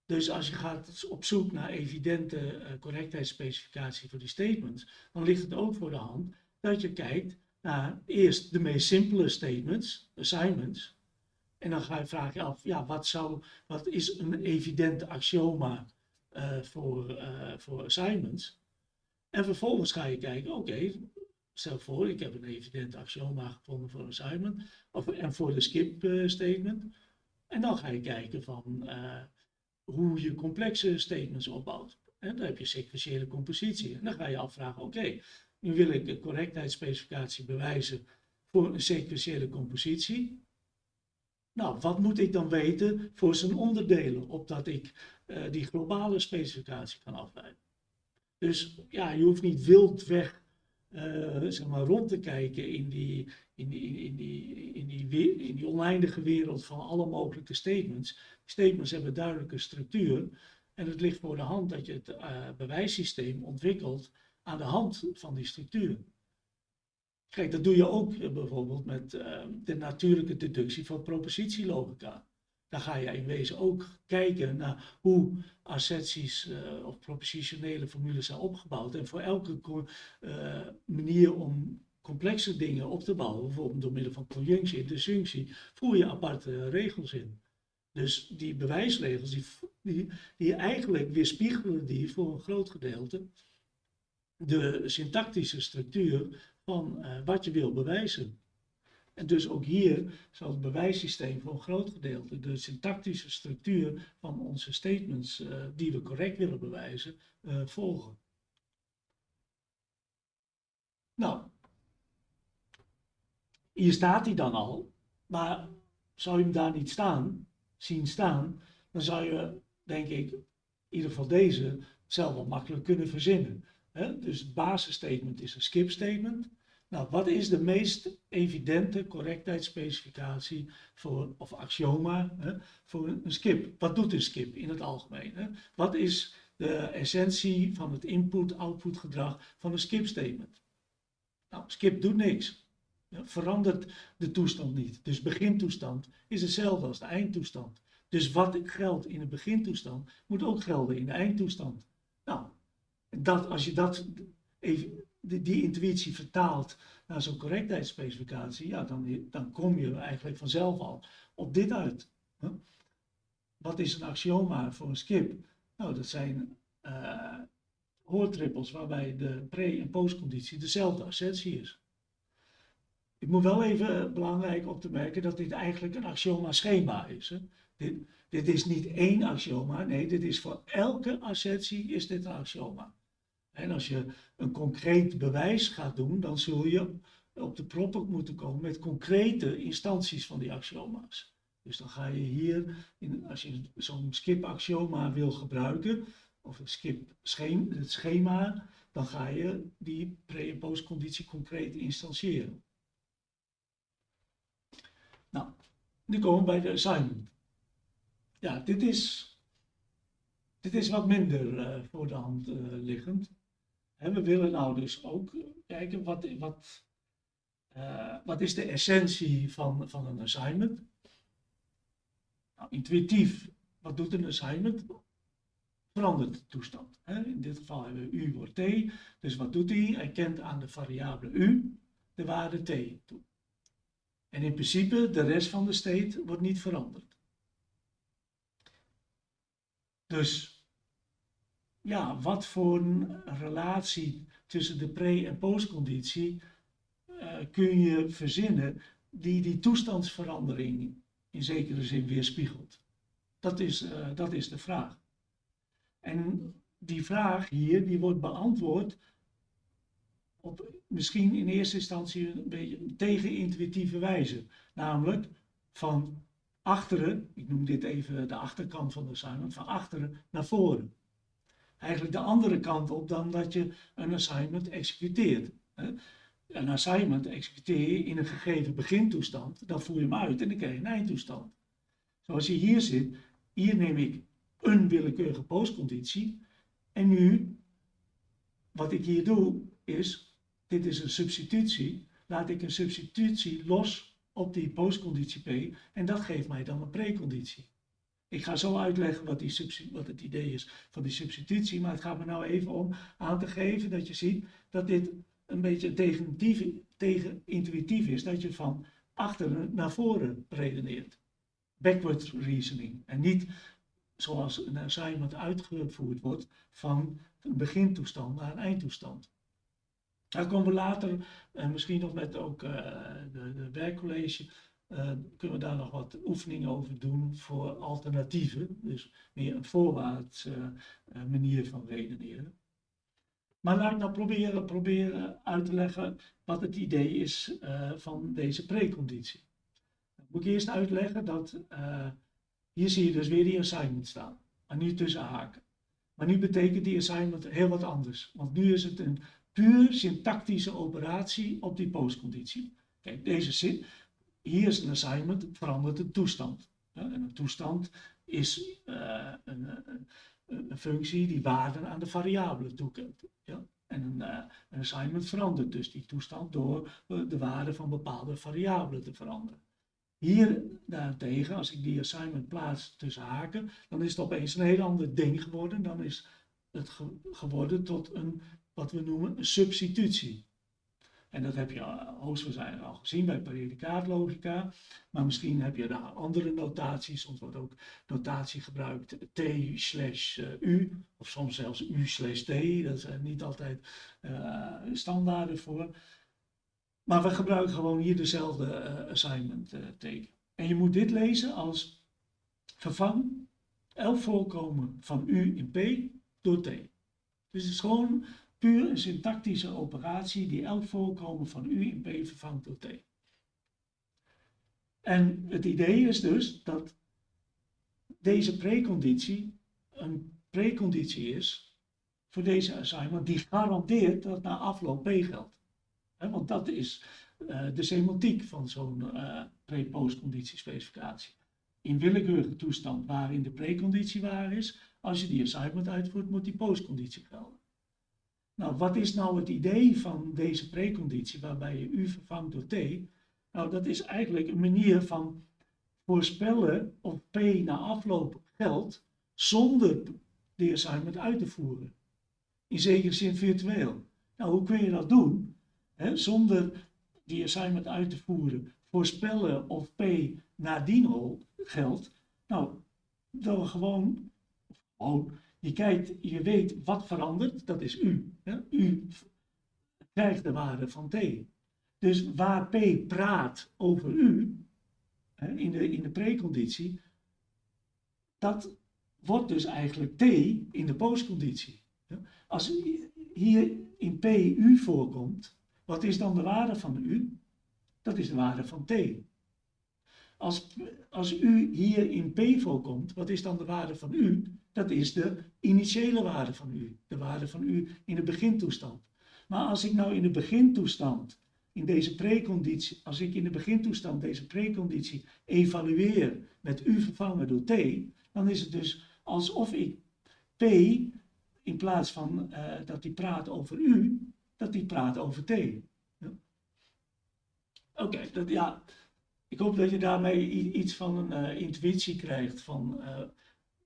Dus als je gaat op zoek naar evidente uh, correctheidsspecificatie voor die statements, dan ligt het ook voor de hand dat je kijkt naar eerst de meest simpele statements, assignments, en dan ga je vraag je af, ja, wat, zou, wat is een evidente axioma uh, voor, uh, voor assignments? En vervolgens ga je kijken, oké, stel voor, ik heb een evident axioma gevonden voor een assignment, of, en voor de skip statement. En dan ga je kijken van, hoe je complexe statements opbouwt. En dan heb je sequentiële compositie. En dan ga je afvragen, oké, nu wil ik de correctheidsspecificatie bewijzen voor een sequentiële compositie. Nou, wat moet ik dan weten voor zijn onderdelen, opdat ik uh, die globale specificatie kan afleiden? Dus ja, je hoeft niet wild weg zeg maar rond te kijken in die, in die, in, die, in, die, in die oneindige wereld van alle mogelijke statements. Statements hebben duidelijke structuur en het ligt voor de hand dat je het uh, bewijssysteem ontwikkelt aan de hand van die structuur. Kijk, dat doe je ook bijvoorbeeld met de natuurlijke deductie van propositielogica. Dan ga je in wezen ook kijken naar hoe asserties uh, of propositionele formules zijn opgebouwd. En voor elke uh, manier om complexe dingen op te bouwen, bijvoorbeeld door middel van conjunctie en disjunctie, voer je aparte regels in. Dus die bewijsregels, die, die, die eigenlijk weerspiegelen die voor een groot gedeelte de syntactische structuur van uh, wat je wil bewijzen. En dus ook hier zal het bewijssysteem voor een groot gedeelte de syntactische structuur van onze statements uh, die we correct willen bewijzen uh, volgen. Nou, hier staat hij dan al, maar zou je hem daar niet staan, zien staan, dan zou je, denk ik, in ieder geval deze zelf wel makkelijk kunnen verzinnen. Dus het basisstatement is een skip statement. Nou, wat is de meest evidente correctheidsspecificatie voor, of axioma hè, voor een skip? Wat doet een skip in het algemeen? Hè? Wat is de essentie van het input-output gedrag van een skip statement? Nou, skip doet niks. Verandert de toestand niet. Dus begintoestand is hetzelfde als de eindtoestand. Dus wat geldt in de begintoestand, moet ook gelden in de eindtoestand. Nou, dat, als je dat die, intuïtie vertaalt naar zo'n correctheidsspecificatie, ja, dan, dan kom je eigenlijk vanzelf al op dit uit. Wat is een axioma voor een skip? Nou, dat zijn uh, hoortrippels waarbij de pre- en postconditie dezelfde assentie is. Ik moet wel even belangrijk op te merken dat dit eigenlijk een axioma-schema is. Hè? Dit, dit is niet één axioma, nee, dit is voor elke assentie is dit een axioma. En als je een concreet bewijs gaat doen, dan zul je op de proppen moeten komen met concrete instanties van die axioma's. Dus dan ga je hier, in, als je zo'n skip-axioma wil gebruiken, of een skip schema, het schema, dan ga je die pre- en postconditie concreet instantiëren. Nou, nu komen we bij de assignment. Ja, dit is, dit is wat minder uh, voor de hand uh, liggend. En we willen nou dus ook kijken wat, wat, uh, wat is de essentie van, van een assignment. Nou, intuïtief, wat doet een assignment? Verandert de toestand. Hè? In dit geval hebben we u wordt t, dus wat doet hij? Hij kent aan de variabele u de waarde t toe. En in principe, de rest van de state wordt niet veranderd. Dus ja, wat voor een relatie tussen de pre- en postconditie uh, kun je verzinnen die die toestandsverandering in zekere zin weerspiegelt? Dat is, uh, dat is de vraag. En die vraag hier, die wordt beantwoord op misschien in eerste instantie een beetje tegenintuïtieve wijze. Namelijk van achteren, ik noem dit even de achterkant van de assignment, van achteren naar voren eigenlijk de andere kant op dan dat je een assignment executeert. Een assignment executeer je in een gegeven begintoestand, dan voer je hem uit en dan krijg je een eindtoestand. Zoals je hier zit, hier neem ik een willekeurige postconditie en nu, wat ik hier doe, is, dit is een substitutie, laat ik een substitutie los op die postconditie P en dat geeft mij dan een preconditie. Ik ga zo uitleggen wat, die wat het idee is van die substitutie, maar het gaat me nou even om aan te geven dat je ziet dat dit een beetje tegen intuïtief is, dat je van achteren naar voren redeneert. Backward reasoning. En niet zoals een assignment uitgevoerd wordt van een begintoestand naar een eindtoestand. Daar komen we later, en misschien nog met ook uh, de, de werkcollege, kunnen we daar nog wat oefeningen over doen voor alternatieven. Dus meer een voorwaarts uh, manier van redeneren. Maar laat ik nou proberen, proberen uit te leggen wat het idee is van deze preconditie. Dan moet ik eerst uitleggen dat hier zie je dus weer die assignment staan, maar nu tussen haken. Maar nu betekent die assignment heel wat anders, want nu is het een puur syntactische operatie op die postconditie. Kijk, deze zin, hier is een assignment, verandert de toestand. En een toestand is uh, een, een, functie die waarden aan de variabelen toekent. Ja? En een, uh, een, assignment verandert dus die toestand door de waarde van bepaalde variabelen te veranderen. Hier daarentegen, als ik die assignment plaats tussen haken, dan is het opeens een heel ander ding geworden. Dan is het ge geworden tot een, wat we noemen, een substitutie. En dat heb je eh, hoogstwaarschijnlijk al gezien bij predicaatlogica. Maar misschien heb je daar andere notaties. Soms wordt ook notatie gebruikt t slash eh, u. Of soms zelfs u slash t. Dat zijn niet altijd uh, standaarden voor. Maar we gebruiken gewoon hier dezelfde assignment teken. En je moet dit lezen als vervang elk voorkomen van u in p door t. Dus het is gewoon puur een syntactische operatie die elk voorkomen van u in P vervangt door T. En het idee is dus dat deze preconditie een preconditie is voor deze assignment die garandeert dat na afloop P geldt. want dat is uh, de semantiek van zo'n uh, pre-postconditie-specificatie. In willekeurige toestand waarin de preconditie waar is, als je die assignment uitvoert, moet die postconditie gelden. Nou, wat is nou het idee van deze preconditie waarbij je u vervangt door t? Nou, dat is eigenlijk een manier van voorspellen of p na afloop geldt zonder de assignment uit te voeren. In zekere zin virtueel. Nou, hoe kun je dat doen? zonder die assignment uit te voeren, voorspellen of p nadien al geldt. Nou, door gewoon, gewoon je kijkt, je weet wat verandert, dat is u. U krijgt de waarde van t. Dus waar p praat over u, in de, in de preconditie, dat wordt dus eigenlijk t in de postconditie. Als hier in p u voorkomt, wat is dan de waarde van u? Dat is de waarde van t. Als, als u hier in p voorkomt, wat is dan de waarde van u? Dat is de initiële waarde van u, de waarde van u in de begintoestand. Maar als ik nou in de begintoestand, in deze preconditie, als ik in de begintoestand deze preconditie evalueer met u vervangen door t, dan is het dus alsof ik p, in plaats van uh, dat hij praat over u, dat hij praat over t. Oké, ja, ik hoop dat je daarmee iets van een uh, intuïtie krijgt van uh,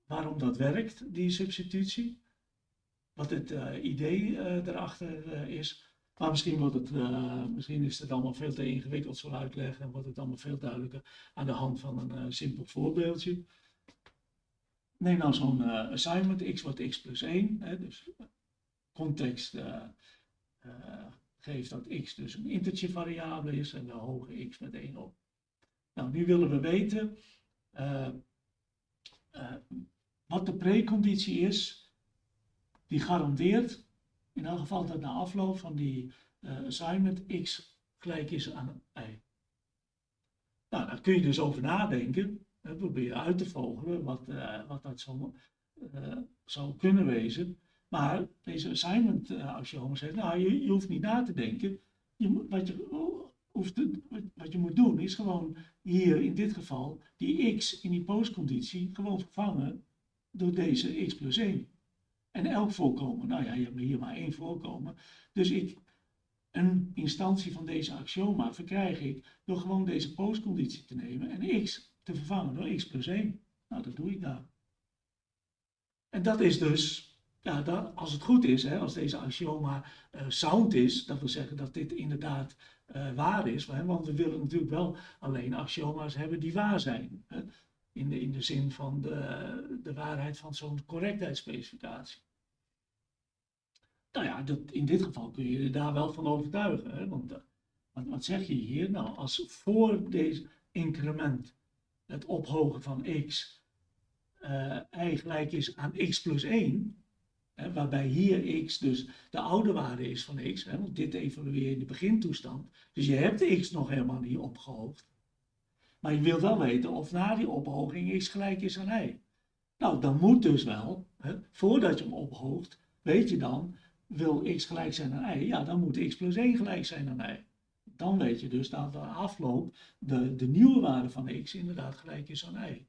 waarom dat werkt, die substitutie. Wat het uh, idee uh, erachter uh, is. Maar misschien, wordt het, misschien is het allemaal veel te ingewikkeld zo uitleggen en wordt het allemaal veel duidelijker aan de hand van een simpel voorbeeldje. Neem nou zo'n assignment, x wordt x plus 1. Hè, dus context geeft dat x dus een integer variabele is en we hogen x met 1 op. Nou, nu willen we weten wat de preconditie is, die garandeert in elk geval dat na afloop van die uh, assignment x gelijk is aan y. Nou, daar kun je dus over nadenken. Hè, probeer uit te vogelen wat, uh, wat dat zou, uh, zou kunnen wezen. Maar deze assignment axioma zegt, nou, je, je, hoeft niet na te denken. Je, wat, je, hoeft, wat je moet doen is gewoon hier in dit geval die x in die postconditie gewoon vervangen door deze x plus 1. En elk voorkomen, nou ja, je hebt hier maar één voorkomen. Dus ik, een instantie van deze axioma verkrijg ik door gewoon deze postconditie te nemen en x te vervangen door x plus 1. Nou, dat doe ik daar. En dat is dus, ja, als het goed is, hè, als deze axioma uh, sound is, dat wil zeggen dat dit inderdaad uh, waar is, want we willen natuurlijk wel alleen axioma's hebben die waar zijn. Hè in de, in de zin van de, de waarheid van zo'n correctheidsspecificatie. Nou ja, dat, in dit geval kun je je daar wel van overtuigen. Hè? Want wat, wat zeg je hier? Nou, als voor deze increment het ophogen van x uh, gelijk is aan x plus 1, hè, waarbij hier x dus de oude waarde is van x, hè, want dit evalueer je in de begintoestand, dus je hebt x nog helemaal niet opgehoogd. Maar je wilt wel weten of na die ophoging x gelijk is aan y. Nou, dan moet dus wel, hè, voordat je hem ophoogt, weet je dan, wil x gelijk zijn aan y, ja, dan moet x plus 1 gelijk zijn aan y. Dan weet je dus dat de afloop de, de nieuwe waarde van x inderdaad gelijk is aan y.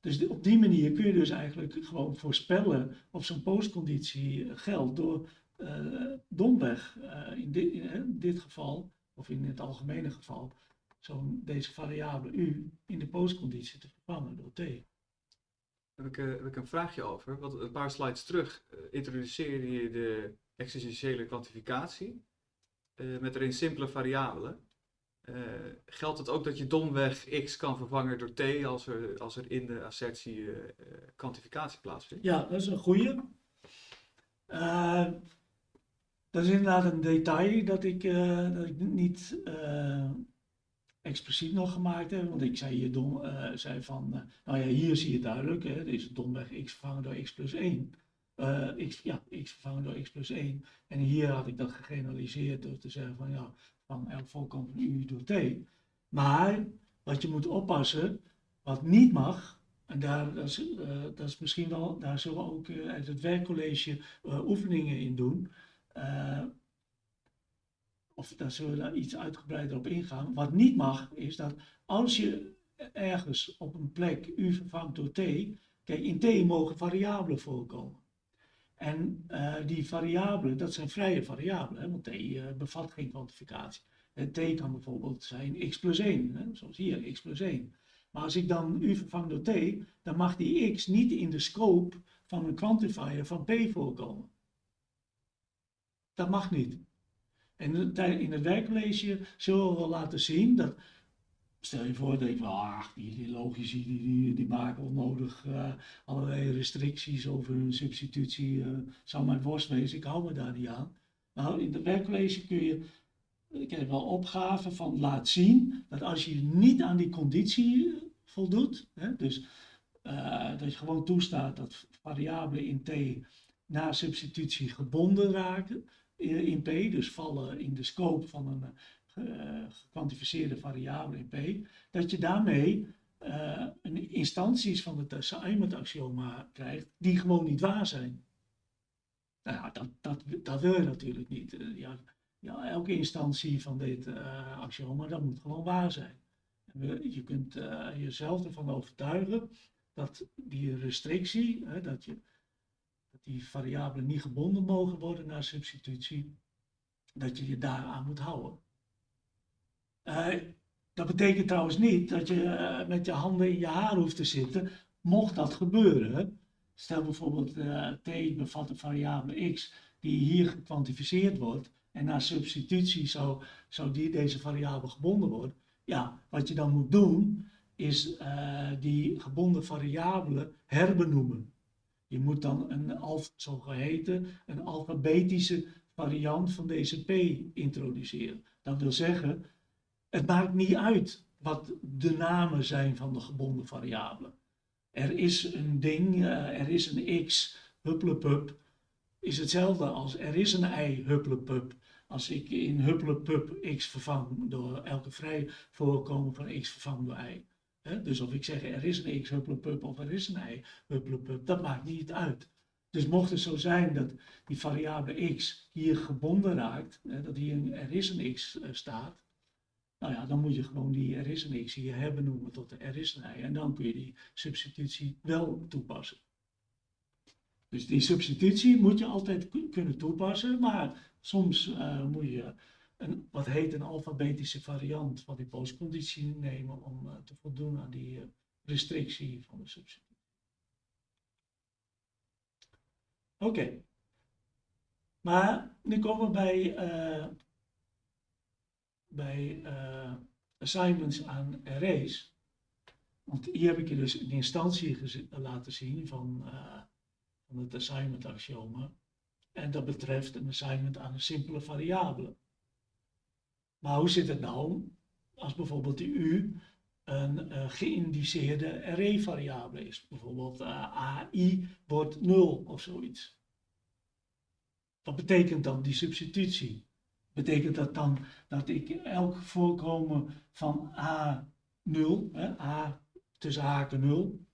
Dus op die manier kun je dus eigenlijk gewoon voorspellen of zo'n postconditie geldt door uh, domweg, uh, in, dit, in dit geval, of in het algemene geval, zo'n deze variabele u in de postconditie te vervangen door t. Heb ik, uh, heb ik een vraagje over. Want een paar slides terug uh, introduceerde je de existentiële kwantificatie. eh, met erin simpele variabelen. Eh, geldt het ook dat je domweg x kan vervangen door t als er, als er in de assertie eh, eh, kwantificatie plaatsvindt? Ja, dat is een goeie. Eh, dat is inderdaad een detail dat ik, eh, dat ik niet eh, expliciet nog gemaakt heb. Want ik zei hier eh, zei van, eh, nou ja, hier zie je duidelijk, hè, deze domweg x vervangen door x plus 1. Eh, x, ja, x vervangen door x plus 1. En hier had ik dat gegeneraliseerd door te zeggen van, ja, van elk volkomen van u door t. Maar wat je moet oppassen, wat niet mag, en daar, dat, is, dat is misschien wel, daar zullen we ook uit het werkcollege oefeningen in doen. Eh, of daar zullen we daar iets uitgebreider op ingaan. Wat niet mag, is dat als je ergens op een plek u vervangt door t, kijk, in t mogen variabelen voorkomen. En eh, die variabelen, dat zijn vrije variabelen, hè, want t eh, bevat geen kwantificatie. En t kan bijvoorbeeld zijn x plus 1, hè, zoals hier, x plus 1. Maar als ik dan u vervang door t, dan mag die x niet in de scope van een quantifier van p voorkomen. Dat mag niet. En in het werkcollege zullen we wel laten zien dat, stel je voor dat ik, ach, die, logici die, die, die maken onnodig uh, allerlei restricties over hun substitutie, uh, zou mijn worst wezen, ik hou me daar niet aan. Nou, in het werkcollege kun je, ik heb wel opgaven van laat zien dat als je niet aan die conditie voldoet, hè, dus dat je gewoon toestaat dat variabelen in t na substitutie gebonden raken, in P, dus vallen in de scope van een uh, gekwantificeerde variabele in P, dat je daarmee uh, een instanties van het assignment-axioma krijgt die gewoon niet waar zijn. Nou ja, dat, dat, dat wil je natuurlijk niet. Uh, ja, ja, elke instantie van dit axioma, dat moet gewoon waar zijn. Je kunt jezelf ervan overtuigen dat die restrictie, dat je dat die variabelen niet gebonden mogen worden naar substitutie, dat je je daaraan moet houden. Uh, dat betekent trouwens niet dat je uh, met je handen in je haar hoeft te zitten, mocht dat gebeuren. Stel bijvoorbeeld uh, t bevat een variabele x die hier gekwantificeerd wordt en na substitutie zou, zou die, deze variabele gebonden worden. Ja, wat je dan moet doen is die gebonden variabelen herbenoemen. Je moet dan een zogeheten een alfabetische variant van deze P introduceren. Dat wil zeggen, het maakt niet uit wat de namen zijn van de gebonden variabelen. Er is een ding, er is een x, hupplepup, is hetzelfde als er is een y, hupplepup. Als ik in hupplepup x vervang door elke vrij voorkomen van x vervang door y. Dus of ik zeg er is een x hupplepup of er is een y hupplepup, dat maakt niet uit. Dus mocht het zo zijn dat die variabele x hier gebonden raakt, dat hier een er is een x uh, staat, nou ja, dan moet je gewoon die er is een x hier hebben noemen tot de er is een y. En dan kun je die substitutie wel toepassen. Dus die substitutie moet je altijd kunnen toepassen, maar soms uh, moet je een, wat heet een alfabetische variant van die postconditie nemen om uh, te voldoen aan die uh, restrictie van de substitutie. Oké. Maar nu komen we bij, uh, bij assignments aan arrays. Want hier heb ik je dus een instantie laten zien van, van het assignment axioma. En dat betreft een assignment aan een simpele variabele. Maar hoe zit het nou als bijvoorbeeld die u een uh, geïndiceerde array-variabele is? Bijvoorbeeld uh, AI wordt 0 of zoiets. Wat betekent dan die substitutie? Betekent dat dan dat ik elk voorkomen van A0, hè, A tussen haken 0,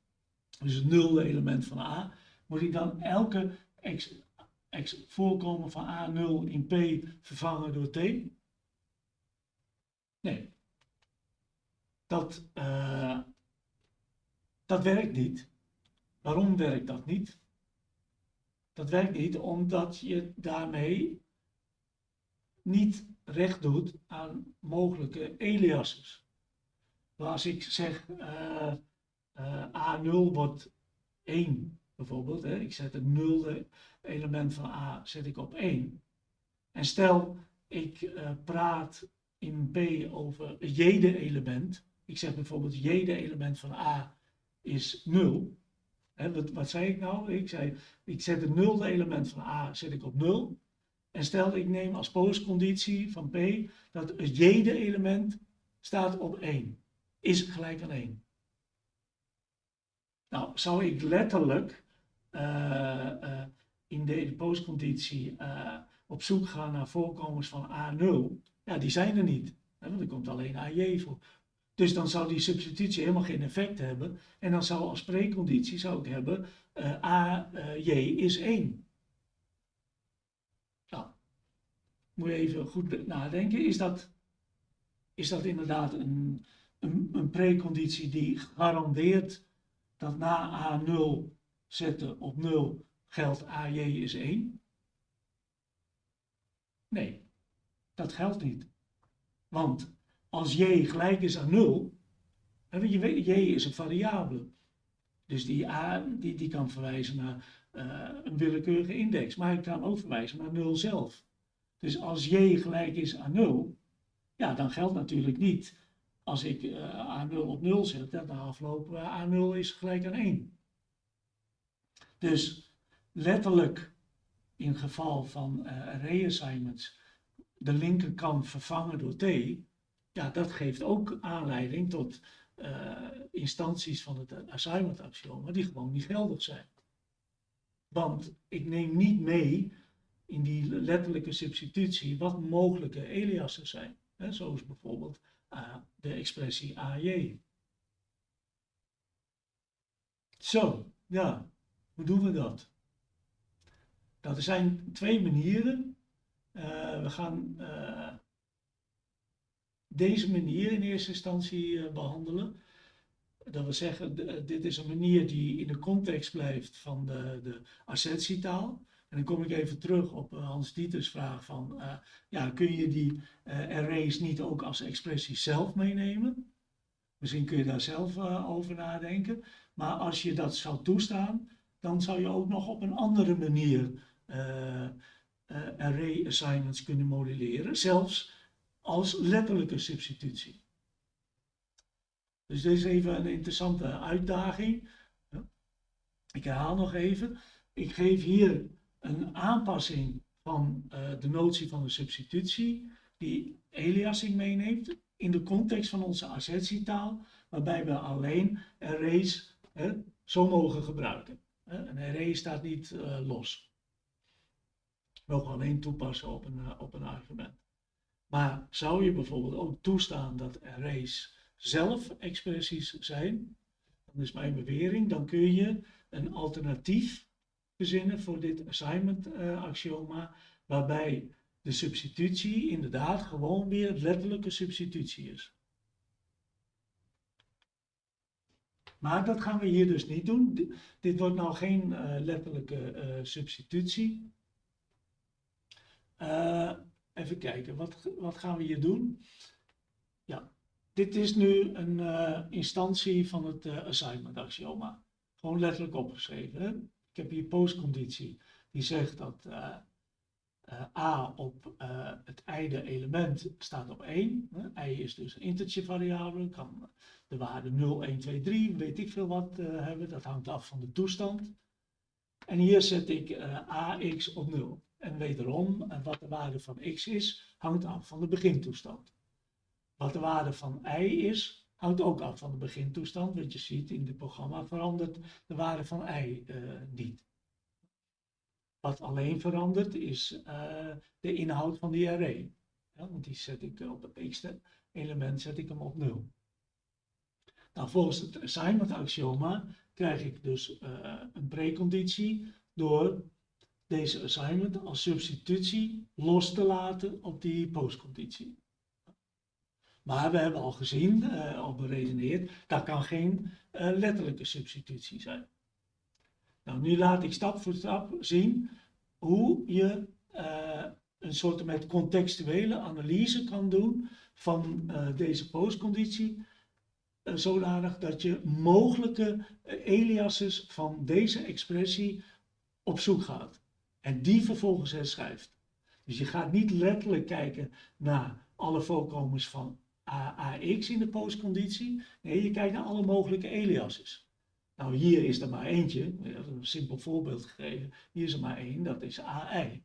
dus het nulde element van A, moet ik dan elke x, x voorkomen van A0 in P vervangen door T? Nee. Dat, uh, dat werkt niet. Waarom werkt dat niet? Dat werkt niet omdat je daarmee niet recht doet aan mogelijke aliases. Als ik zeg uh, uh, A0 wordt 1 bijvoorbeeld, hè, ik zet het nulde element van A zet ik op 1. En stel ik eh, praat in P over het jede element. Ik zeg bijvoorbeeld jede element van A is 0. Hè, wat, wat zei ik nou? Ik zei, ik zet het nulde element van A zet ik op 0. En stel ik neem als postconditie van P dat het jede element staat op 1. Is gelijk aan 1. Nou, zou ik letterlijk uh, uh, in de postconditie uh, op zoek gaan naar voorkomens van A0, ja, die zijn er niet. Hè, want er komt alleen AJ voor. Dus dan zou die substitutie helemaal geen effect hebben. En dan zou als preconditie zou ik hebben uh, AJ is 1. Nou, moet je even goed nadenken. Is dat, is dat inderdaad een, een, een preconditie die garandeert dat na A0 zetten op 0 geldt AJ is 1? Nee, dat geldt niet. Want als j gelijk is aan 0, je weet, j is een variabele. Dus die a die, die kan verwijzen naar uh, een willekeurige index, maar ik kan ook verwijzen naar 0 zelf. Dus als j gelijk is aan 0, ja, dan geldt natuurlijk niet als ik uh, A0 op 0 zet, dat de afloop uh, A0 is gelijk aan 1. Dus letterlijk in geval van uh, array assignments de linkerkant vervangen door t, ja, dat geeft ook aanleiding tot uh, instanties van het assignment axioma die gewoon niet geldig zijn. Want ik neem niet mee in die letterlijke substitutie wat mogelijke aliasen zijn. Zoals bijvoorbeeld uh, de expressie AJ. Zo, ja, hoe doen we dat? Nou, er zijn twee manieren. Uh, we gaan uh, deze manier in eerste instantie uh, behandelen. Dat wil zeggen, dit is een manier die in de context blijft van de, de assertietaal. En dan kom ik even terug op Hans Dieters vraag van, ja, kun je die arrays niet ook als expressie zelf meenemen? Misschien kun je daar zelf over nadenken. Maar als je dat zou toestaan, dan zou je ook nog op een andere manier array assignments kunnen modelleren, zelfs als letterlijke substitutie. Dus dit is even een interessante uitdaging. Ik herhaal nog even. Ik geef hier een aanpassing van uh, de notie van de substitutie, die aliasing meeneemt in de context van onze assertietaal, waarbij we alleen arrays hè, zo mogen gebruiken. Een array staat niet uh, los mogen alleen toepassen op een, eh, op een argument. Maar zou je bijvoorbeeld ook toestaan dat arrays zelf expressies zijn, dan is mijn bewering, dan kun je een alternatief verzinnen voor dit assignment uh, axioma, waarbij de substitutie inderdaad gewoon weer letterlijke substitutie is. Maar dat gaan we hier dus niet doen. dit wordt nou geen uh, letterlijke substitutie. Uh, even kijken, wat, wat gaan we hier doen? Ja, dit is nu een uh, instantie van het uh, assignment axioma. Gewoon letterlijk opgeschreven. Ik heb hier postconditie. Die zegt dat A op het ijde element staat op 1. Hè? I is dus een integer variabele. Kan de waarde 0, 1, 2, 3, weet ik veel wat hebben. Dat hangt af van de toestand. En hier zet ik AX op 0. En wederom, wat de waarde van x is, hangt af van de begintoestand. Wat de waarde van y is, hangt ook af van de begintoestand. Want je ziet in het programma verandert de waarde van y uh, niet. Wat alleen verandert is uh, de inhoud van die array. Want die zet ik op het x-element zet ik hem op 0. Nou, volgens het assignment axioma krijg ik dus een preconditie door deze assignment als substitutie los te laten op die postconditie. Maar we hebben al gezien, uh, al beredeneerd, dat kan geen uh, letterlijke substitutie zijn. Nou, nu laat ik stap voor stap zien hoe je uh, een soort met contextuele analyse kan doen van deze postconditie, zodanig dat je mogelijke aliases van deze expressie op zoek gaat en die vervolgens herschrijft. Dus je gaat niet letterlijk kijken naar alle voorkomens van AX in de postconditie. Nee, je kijkt naar alle mogelijke aliases. Nou, hier is er maar eentje, een simpel voorbeeld gegeven. Hier is er maar één, dat is AI.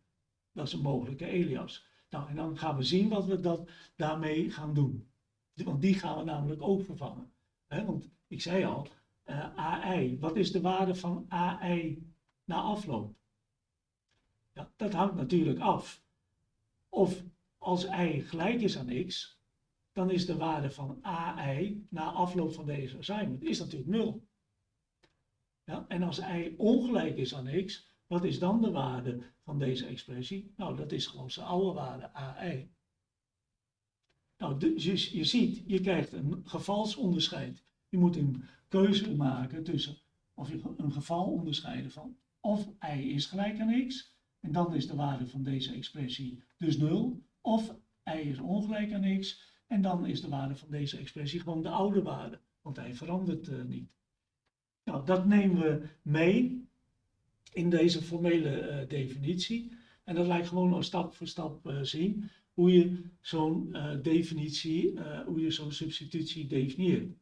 Dat is een mogelijke alias. Nou, en dan gaan we zien wat we dat daarmee gaan doen. Want die gaan we namelijk ook vervangen. want ik zei al, uh, AI, wat is de waarde van AI na afloop? Ja, dat hangt natuurlijk af. Of als i gelijk is aan x, dan is de waarde van AI na afloop van deze assignment is natuurlijk 0. Ja, en als i ongelijk is aan x, wat is dan de waarde van deze expressie? Nou, dat is gewoon zijn oude waarde, AI. Nou, dus je, ziet, je krijgt een gevalsonderscheid. Je moet een keuze maken tussen of je een geval onderscheiden van of i is gelijk aan x, en dan is de waarde van deze expressie dus 0, of i is ongelijk aan x, en dan is de waarde van deze expressie gewoon de oude waarde, want hij verandert uh, niet. Nou, dat nemen we mee in deze formele uh, definitie. En dat lijkt gewoon al stap voor stap uh, zien hoe je zo'n definitie, hoe je zo'n substitutie definieert.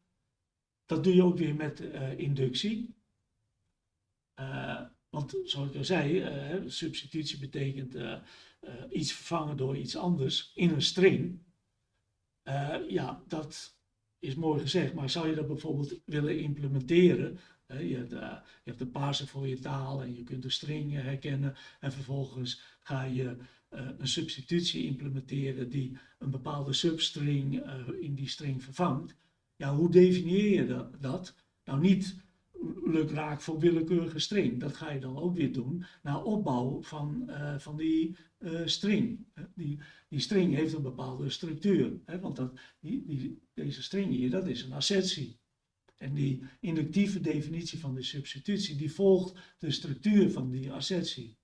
Dat doe je ook weer met inductie. Want zoals ik al zei, substitutie betekent iets vervangen door iets anders in een string. Ja, dat is mooi gezegd, maar zou je dat bijvoorbeeld willen implementeren? Je, hebt, je hebt een parser voor je taal en je kunt de string herkennen en vervolgens ga je een substitutie implementeren die een bepaalde substring in die string vervangt. Ja, hoe definieer je dat? Nou, niet lukraak voor willekeurige string. Dat ga je dan ook weer doen na opbouw van, uh, van die uh, string. Die, die string heeft een bepaalde structuur. Hè, want dat, die, die, deze string hier, dat is een assertie. En die inductieve definitie van de substitutie, die volgt de structuur van die assertie.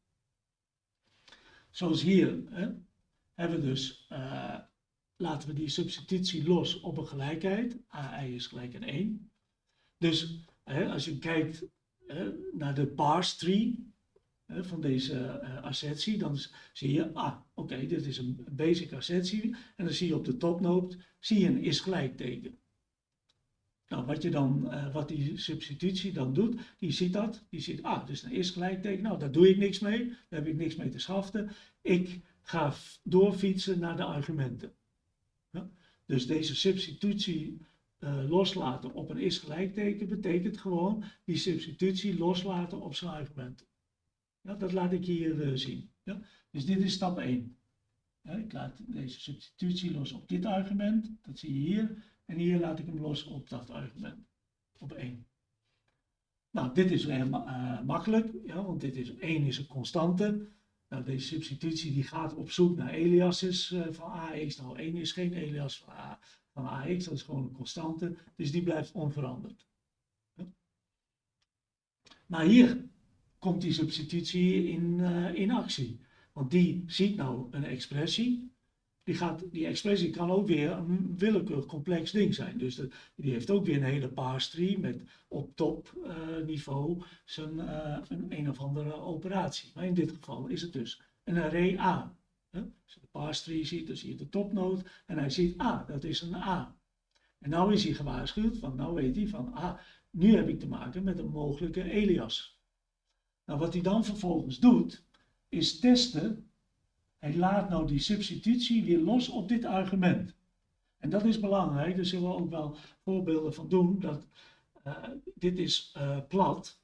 Zoals hier hè, hebben we dus, laten we die substitutie los op een gelijkheid. AI is gelijk aan 1. Dus als je kijkt naar de parse tree van deze uh, assertie, dan zie je, ah, oké, dit is een basic assertie. En dan zie je op de topnoot, zie je een is gelijkteken. Nou, wat, je dan, uh, wat die substitutie dan doet, die ziet dat, die ziet, ah, dus een is gelijkteken, nou, daar doe ik niks mee, daar heb ik niks mee te schaften. Ik ga doorfietsen naar de argumenten. Ja? Dus deze substitutie uh, loslaten op een is gelijkteken betekent gewoon die substitutie loslaten op zijn argumenten. Ja, dat laat ik hier uh, zien. Ja? Dus dit is stap 1. Ja, ik laat deze substitutie los op dit argument, dat zie je hier. En hier laat ik hem los op dat argument, op 1. Nou, dit is heel uh, makkelijk, ja, want dit is, 1 is een constante. Nou, deze substitutie die gaat op zoek naar aliases uh, van AX. Nou, 1 is geen alias van A van AX, dat is gewoon een constante, dus die blijft onveranderd. Maar hier komt die substitutie in, uh, in actie. Want die ziet nou een expressie. Die, gaat, die expressie kan ook weer een willekeurig complex ding zijn. Dus die heeft ook weer een hele parse tree met op top uh, niveau zijn, uh, een een of andere operatie. Maar in dit geval is het dus een array A. Als je de parse tree ziet, dan zie je de topnoot en hij ziet, ah, dat is een A. En nou is hij gewaarschuwd, van nou weet hij van, ah, nu heb ik te maken met een mogelijke alias. Nou, wat hij dan vervolgens doet, is testen. Hij laat nou die substitutie weer los op dit argument. En dat is belangrijk, daar zullen we ook wel voorbeelden van doen. Dat, uh, dit is uh, plat,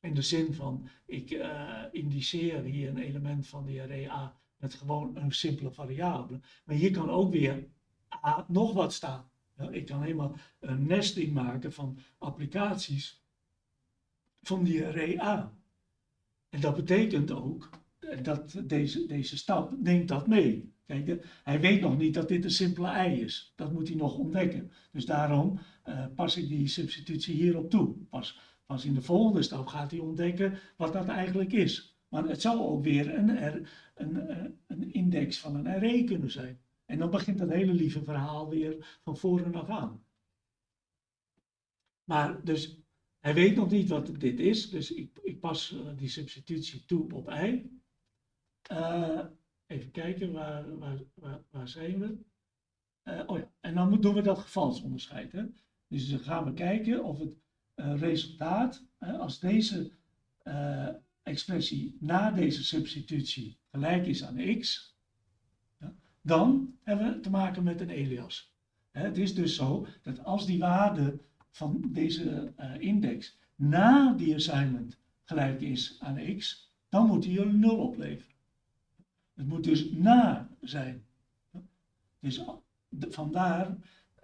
in de zin van, ik uh, indiceer hier een element van die array A met gewoon een simpele variabele. Maar hier kan ook weer A nog wat staan. Ja, ik kan helemaal een nesting maken van applicaties van die array A. En dat betekent ook dat deze, deze stap neemt dat mee. Kijk, hij weet nog niet dat dit een simpele i is. Dat moet hij nog ontdekken. Dus daarom uh, pas ik die substitutie hierop toe. Pas Pas in de volgende stap gaat hij ontdekken wat dat eigenlijk is. Maar het zou ook weer een, een, een index van een array kunnen zijn. En dan begint dat hele lieve verhaal weer van voren af aan. Maar dus hij weet nog niet wat dit is, dus ik, ik pas eh, die substitutie toe op i. Eh, even kijken, waar, waar, waar, zijn we? Eh, oh ja, en dan doen we dat gevalsonderscheid. Hè? Dus dan gaan we kijken of het eh, resultaat, hè, als deze eh, expressie na deze substitutie gelijk is aan x, dan hebben we te maken met een alias. Hè, het is dus zo dat als die waarde van deze eh, index na die assignment gelijk is aan x, dan moet die een 0 opleveren. Het moet dus na zijn. Dus vandaar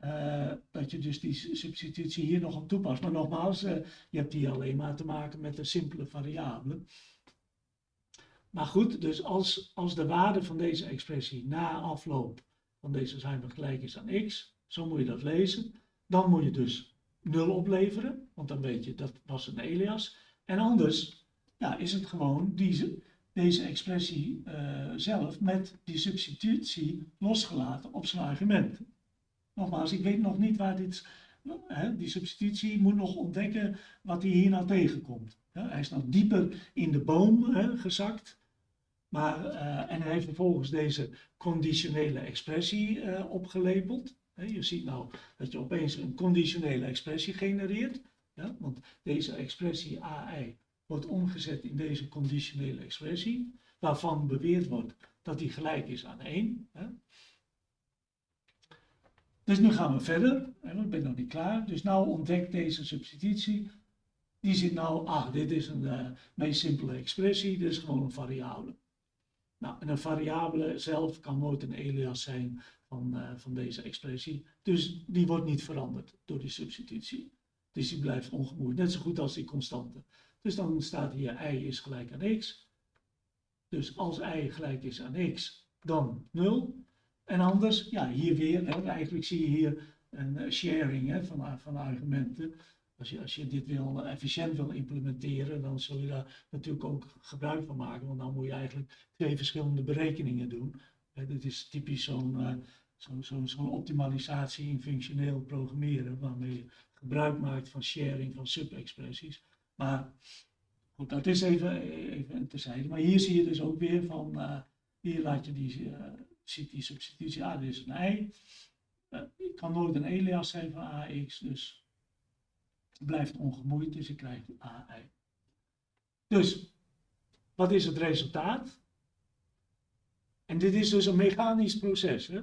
eh, dat je dus die substitutie hier nog op toepast. Maar nogmaals, eh, je hebt hier alleen maar te maken met een simpele variabele. Maar goed, dus als, als de waarde van deze expressie na afloop van deze assignment gelijk is aan x, zo moet je dat lezen, dan moet je dus 0 opleveren, want dan weet je dat was een alias. En anders ja, is het gewoon die, deze expressie eh, zelf met die substitutie losgelaten op zijn argument. Nogmaals, ik weet nog niet waar dit. Hè, die substitutie moet nog ontdekken wat hij hier nou tegenkomt. Hij is nog dieper in de boom hè, gezakt. Maar, eh, en hij heeft vervolgens deze conditionele expressie eh, opgelepeld. Je ziet nou dat je opeens een conditionele expressie genereert. Ja, want deze expressie AI wordt omgezet in deze conditionele expressie, waarvan beweerd wordt dat die gelijk is aan 1. Hè. Dus nu gaan we verder, ik ben nog niet klaar. Dus nou ontdekt deze substitutie, die zit nou, ah, dit is een eh, meest simpele expressie, dit is gewoon een variabele. Nou, en een variabele zelf kan nooit een alias zijn van, eh, van deze expressie, dus die wordt niet veranderd door die substitutie. Dus die blijft ongemoeid, net zo goed als die constante. Dus dan staat hier i is gelijk aan x. Dus als i gelijk is aan x, dan 0. En anders, ja, hier weer, eigenlijk zie je hier een eh, sharing hè, van, van argumenten. Als je, als je dit wil, eh, efficiënt wil implementeren, dan zul je daar natuurlijk ook gebruik van maken. Want dan moet je eigenlijk twee verschillende berekeningen doen. Hè, dit is typisch zo'n zo'n zo'n zo'n optimalisatie in functioneel programmeren, waarmee je gebruik maakt van sharing van subexpressies. Maar goed, dat is even, even terzijde. Maar hier zie je dus ook weer van, eh, hier laat je die, die substitutie, ah, dit is een i. Eh, het kan nooit een alias zijn van ax, dus het blijft ongemoeid, dus je krijgt ai. Dus, wat is het resultaat? En dit is dus een mechanisch proces. Hè?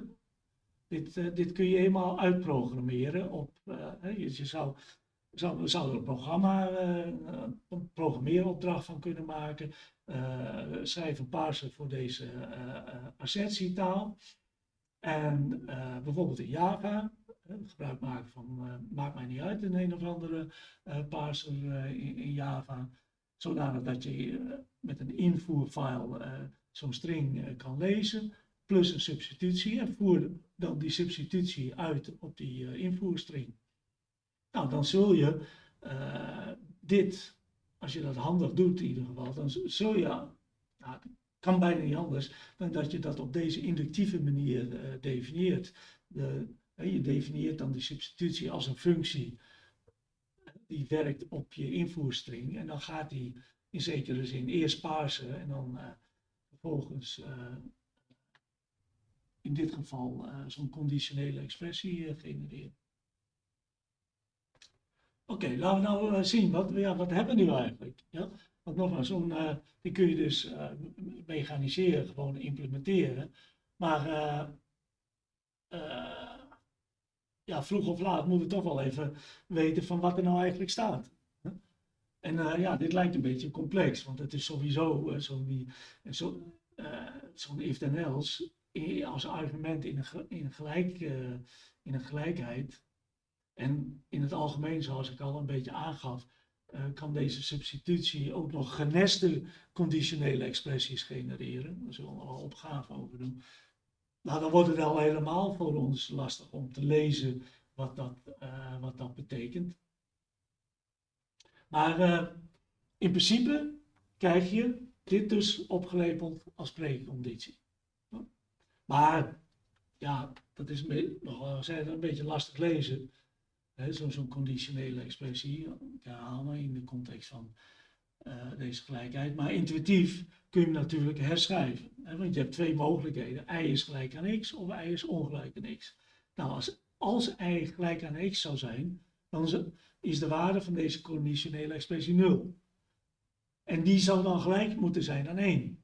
Dit, eh, dit kun je helemaal uitprogrammeren. Op, eh, je zou, zou, zou er een programma, eh, een programmeeropdracht van kunnen maken. eh, schrijf een parser voor deze eh, assertietaal. En bijvoorbeeld in Java, gebruik maken van, maakt mij niet uit, een een of andere parser in, in Java. Zodanig dat je met een invoerfile zo'n string kan lezen, plus een substitutie. En voer dan die substitutie uit op die invoerstring. Nou, dan zul je eh, dit, als je dat handig doet in ieder geval, dan zul je, nou, kan bijna niet anders, dan dat je dat op deze inductieve manier eh, definieert. Je definieert dan die substitutie als een functie die werkt op je invoerstring en dan gaat die in zekere zin eerst parsen en dan eh, vervolgens in dit geval zo'n conditionele expressie genereren. Oké, laten we nou eh, zien, wat, ja, wat hebben we nu eigenlijk? Ja? Want nogmaals, eh, die kun je dus eh, mechaniseren, gewoon implementeren. Maar ja, vroeg of laat moeten we toch wel even weten van wat er nou eigenlijk staat. En ja, dit lijkt een beetje complex, want het is sowieso zo'n zo, zo'n if then else als argument in een, in een, gelijk, in een gelijkheid. En in het algemeen, zoals ik al een beetje aangaf, eh, kan deze substitutie ook nog geneste conditionele expressies genereren. Daar zullen we wel opgave over doen. Nou, dan wordt het al helemaal voor ons lastig om te lezen wat dat, eh, wat dat betekent. Maar eh, in principe krijg je dit dus opgelepeld als preconditie. Maar ja, dat is nog een beetje lastig lezen. Zo'n conditionele expressie. Herhaal me in de context van eh, deze gelijkheid. Maar intuïtief kun je hem natuurlijk herschrijven. Hè? Want je hebt twee mogelijkheden. y is gelijk aan x of y is ongelijk aan x. Nou, als, y gelijk aan x zou zijn, dan is- de waarde van deze conditionele expressie 0. En die zou dan gelijk moeten zijn aan 1.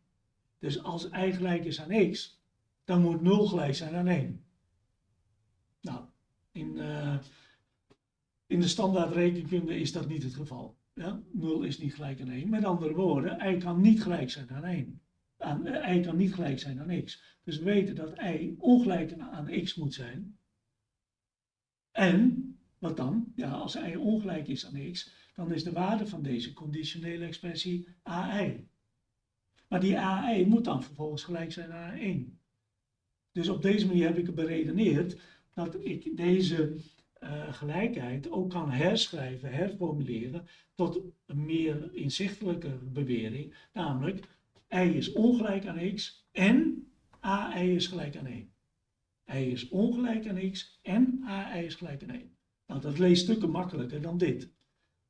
Dus als y gelijk is aan x, dan moet 0 gelijk zijn aan 1. Nou, in, eh, in de standaard rekenkunde is dat niet het geval. Ja? 0 is niet gelijk aan 1. Met andere woorden, y kan niet gelijk zijn aan 1. Aan, eh, y kan niet gelijk zijn aan x. Dus we weten dat y ongelijk aan, x moet zijn. En, wat dan? Ja, als y ongelijk is aan x, dan is de waarde van deze conditionele expressie ai. Maar die ai moet dan vervolgens gelijk zijn aan 1. Dus op deze manier heb ik beredeneerd dat ik deze eh, gelijkheid ook kan herschrijven, herformuleren tot een meer inzichtelijke bewering, namelijk y is ongelijk aan x en ai is gelijk aan 1. y is ongelijk aan x en ai is gelijk aan 1. Nou, dat leest stukken makkelijker dan dit.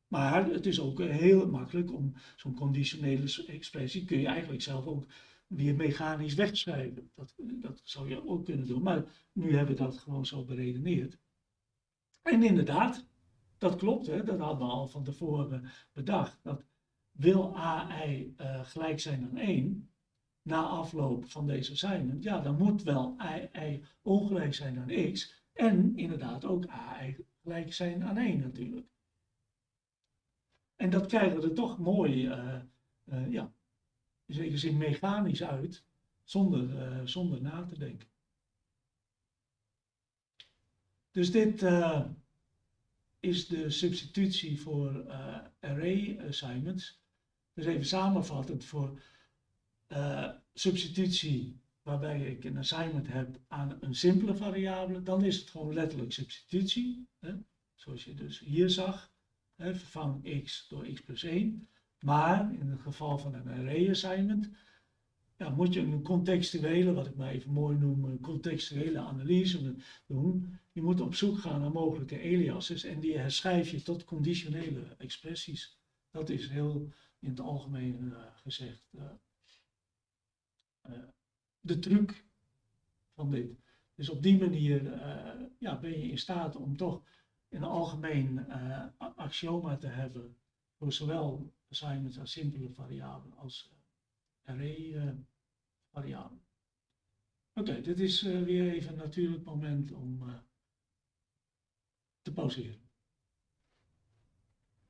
Maar het is ook eh, heel makkelijk om zo'n conditionele expressie kun je eigenlijk zelf ook weer mechanisch wegschrijven. Dat, dat zou je ook kunnen doen. Maar nu hebben we dat gewoon zo beredeneerd. En inderdaad, dat klopt. Hè? Dat hadden we al van tevoren bedacht. Dat wil AI eh, gelijk zijn aan 1 na afloop van deze assignment, ja, dan moet wel AI ongelijk zijn aan x en inderdaad ook AI gelijk zijn aan 1 natuurlijk. En dat krijgen we er toch mooi, eh, eh, ja, in zekere zin mechanisch uit, zonder, zonder na te denken. Dus dit eh, is de substitutie voor eh, array assignments. Dus even samenvattend voor eh, substitutie waarbij ik een assignment heb aan een simpele variabele, dan is het gewoon letterlijk substitutie. Hè? Zoals je dus hier zag, hè? vervang x door x plus 1. Maar in het geval van een array assignment, ja, moet je een contextuele, wat ik maar even mooi noem, een contextuele analyse doen. Je moet op zoek gaan naar mogelijke aliases en die herschrijf je tot conditionele expressies. Dat is heel in het algemeen eh, gezegd eh, eh, de truc van dit. Dus op die manier ja, ben je in staat om toch een algemeen axioma te hebben voor zowel assignments aan simpele variabelen als array Oké, dit is eh, weer even een natuurlijk moment om eh, te pauzeren.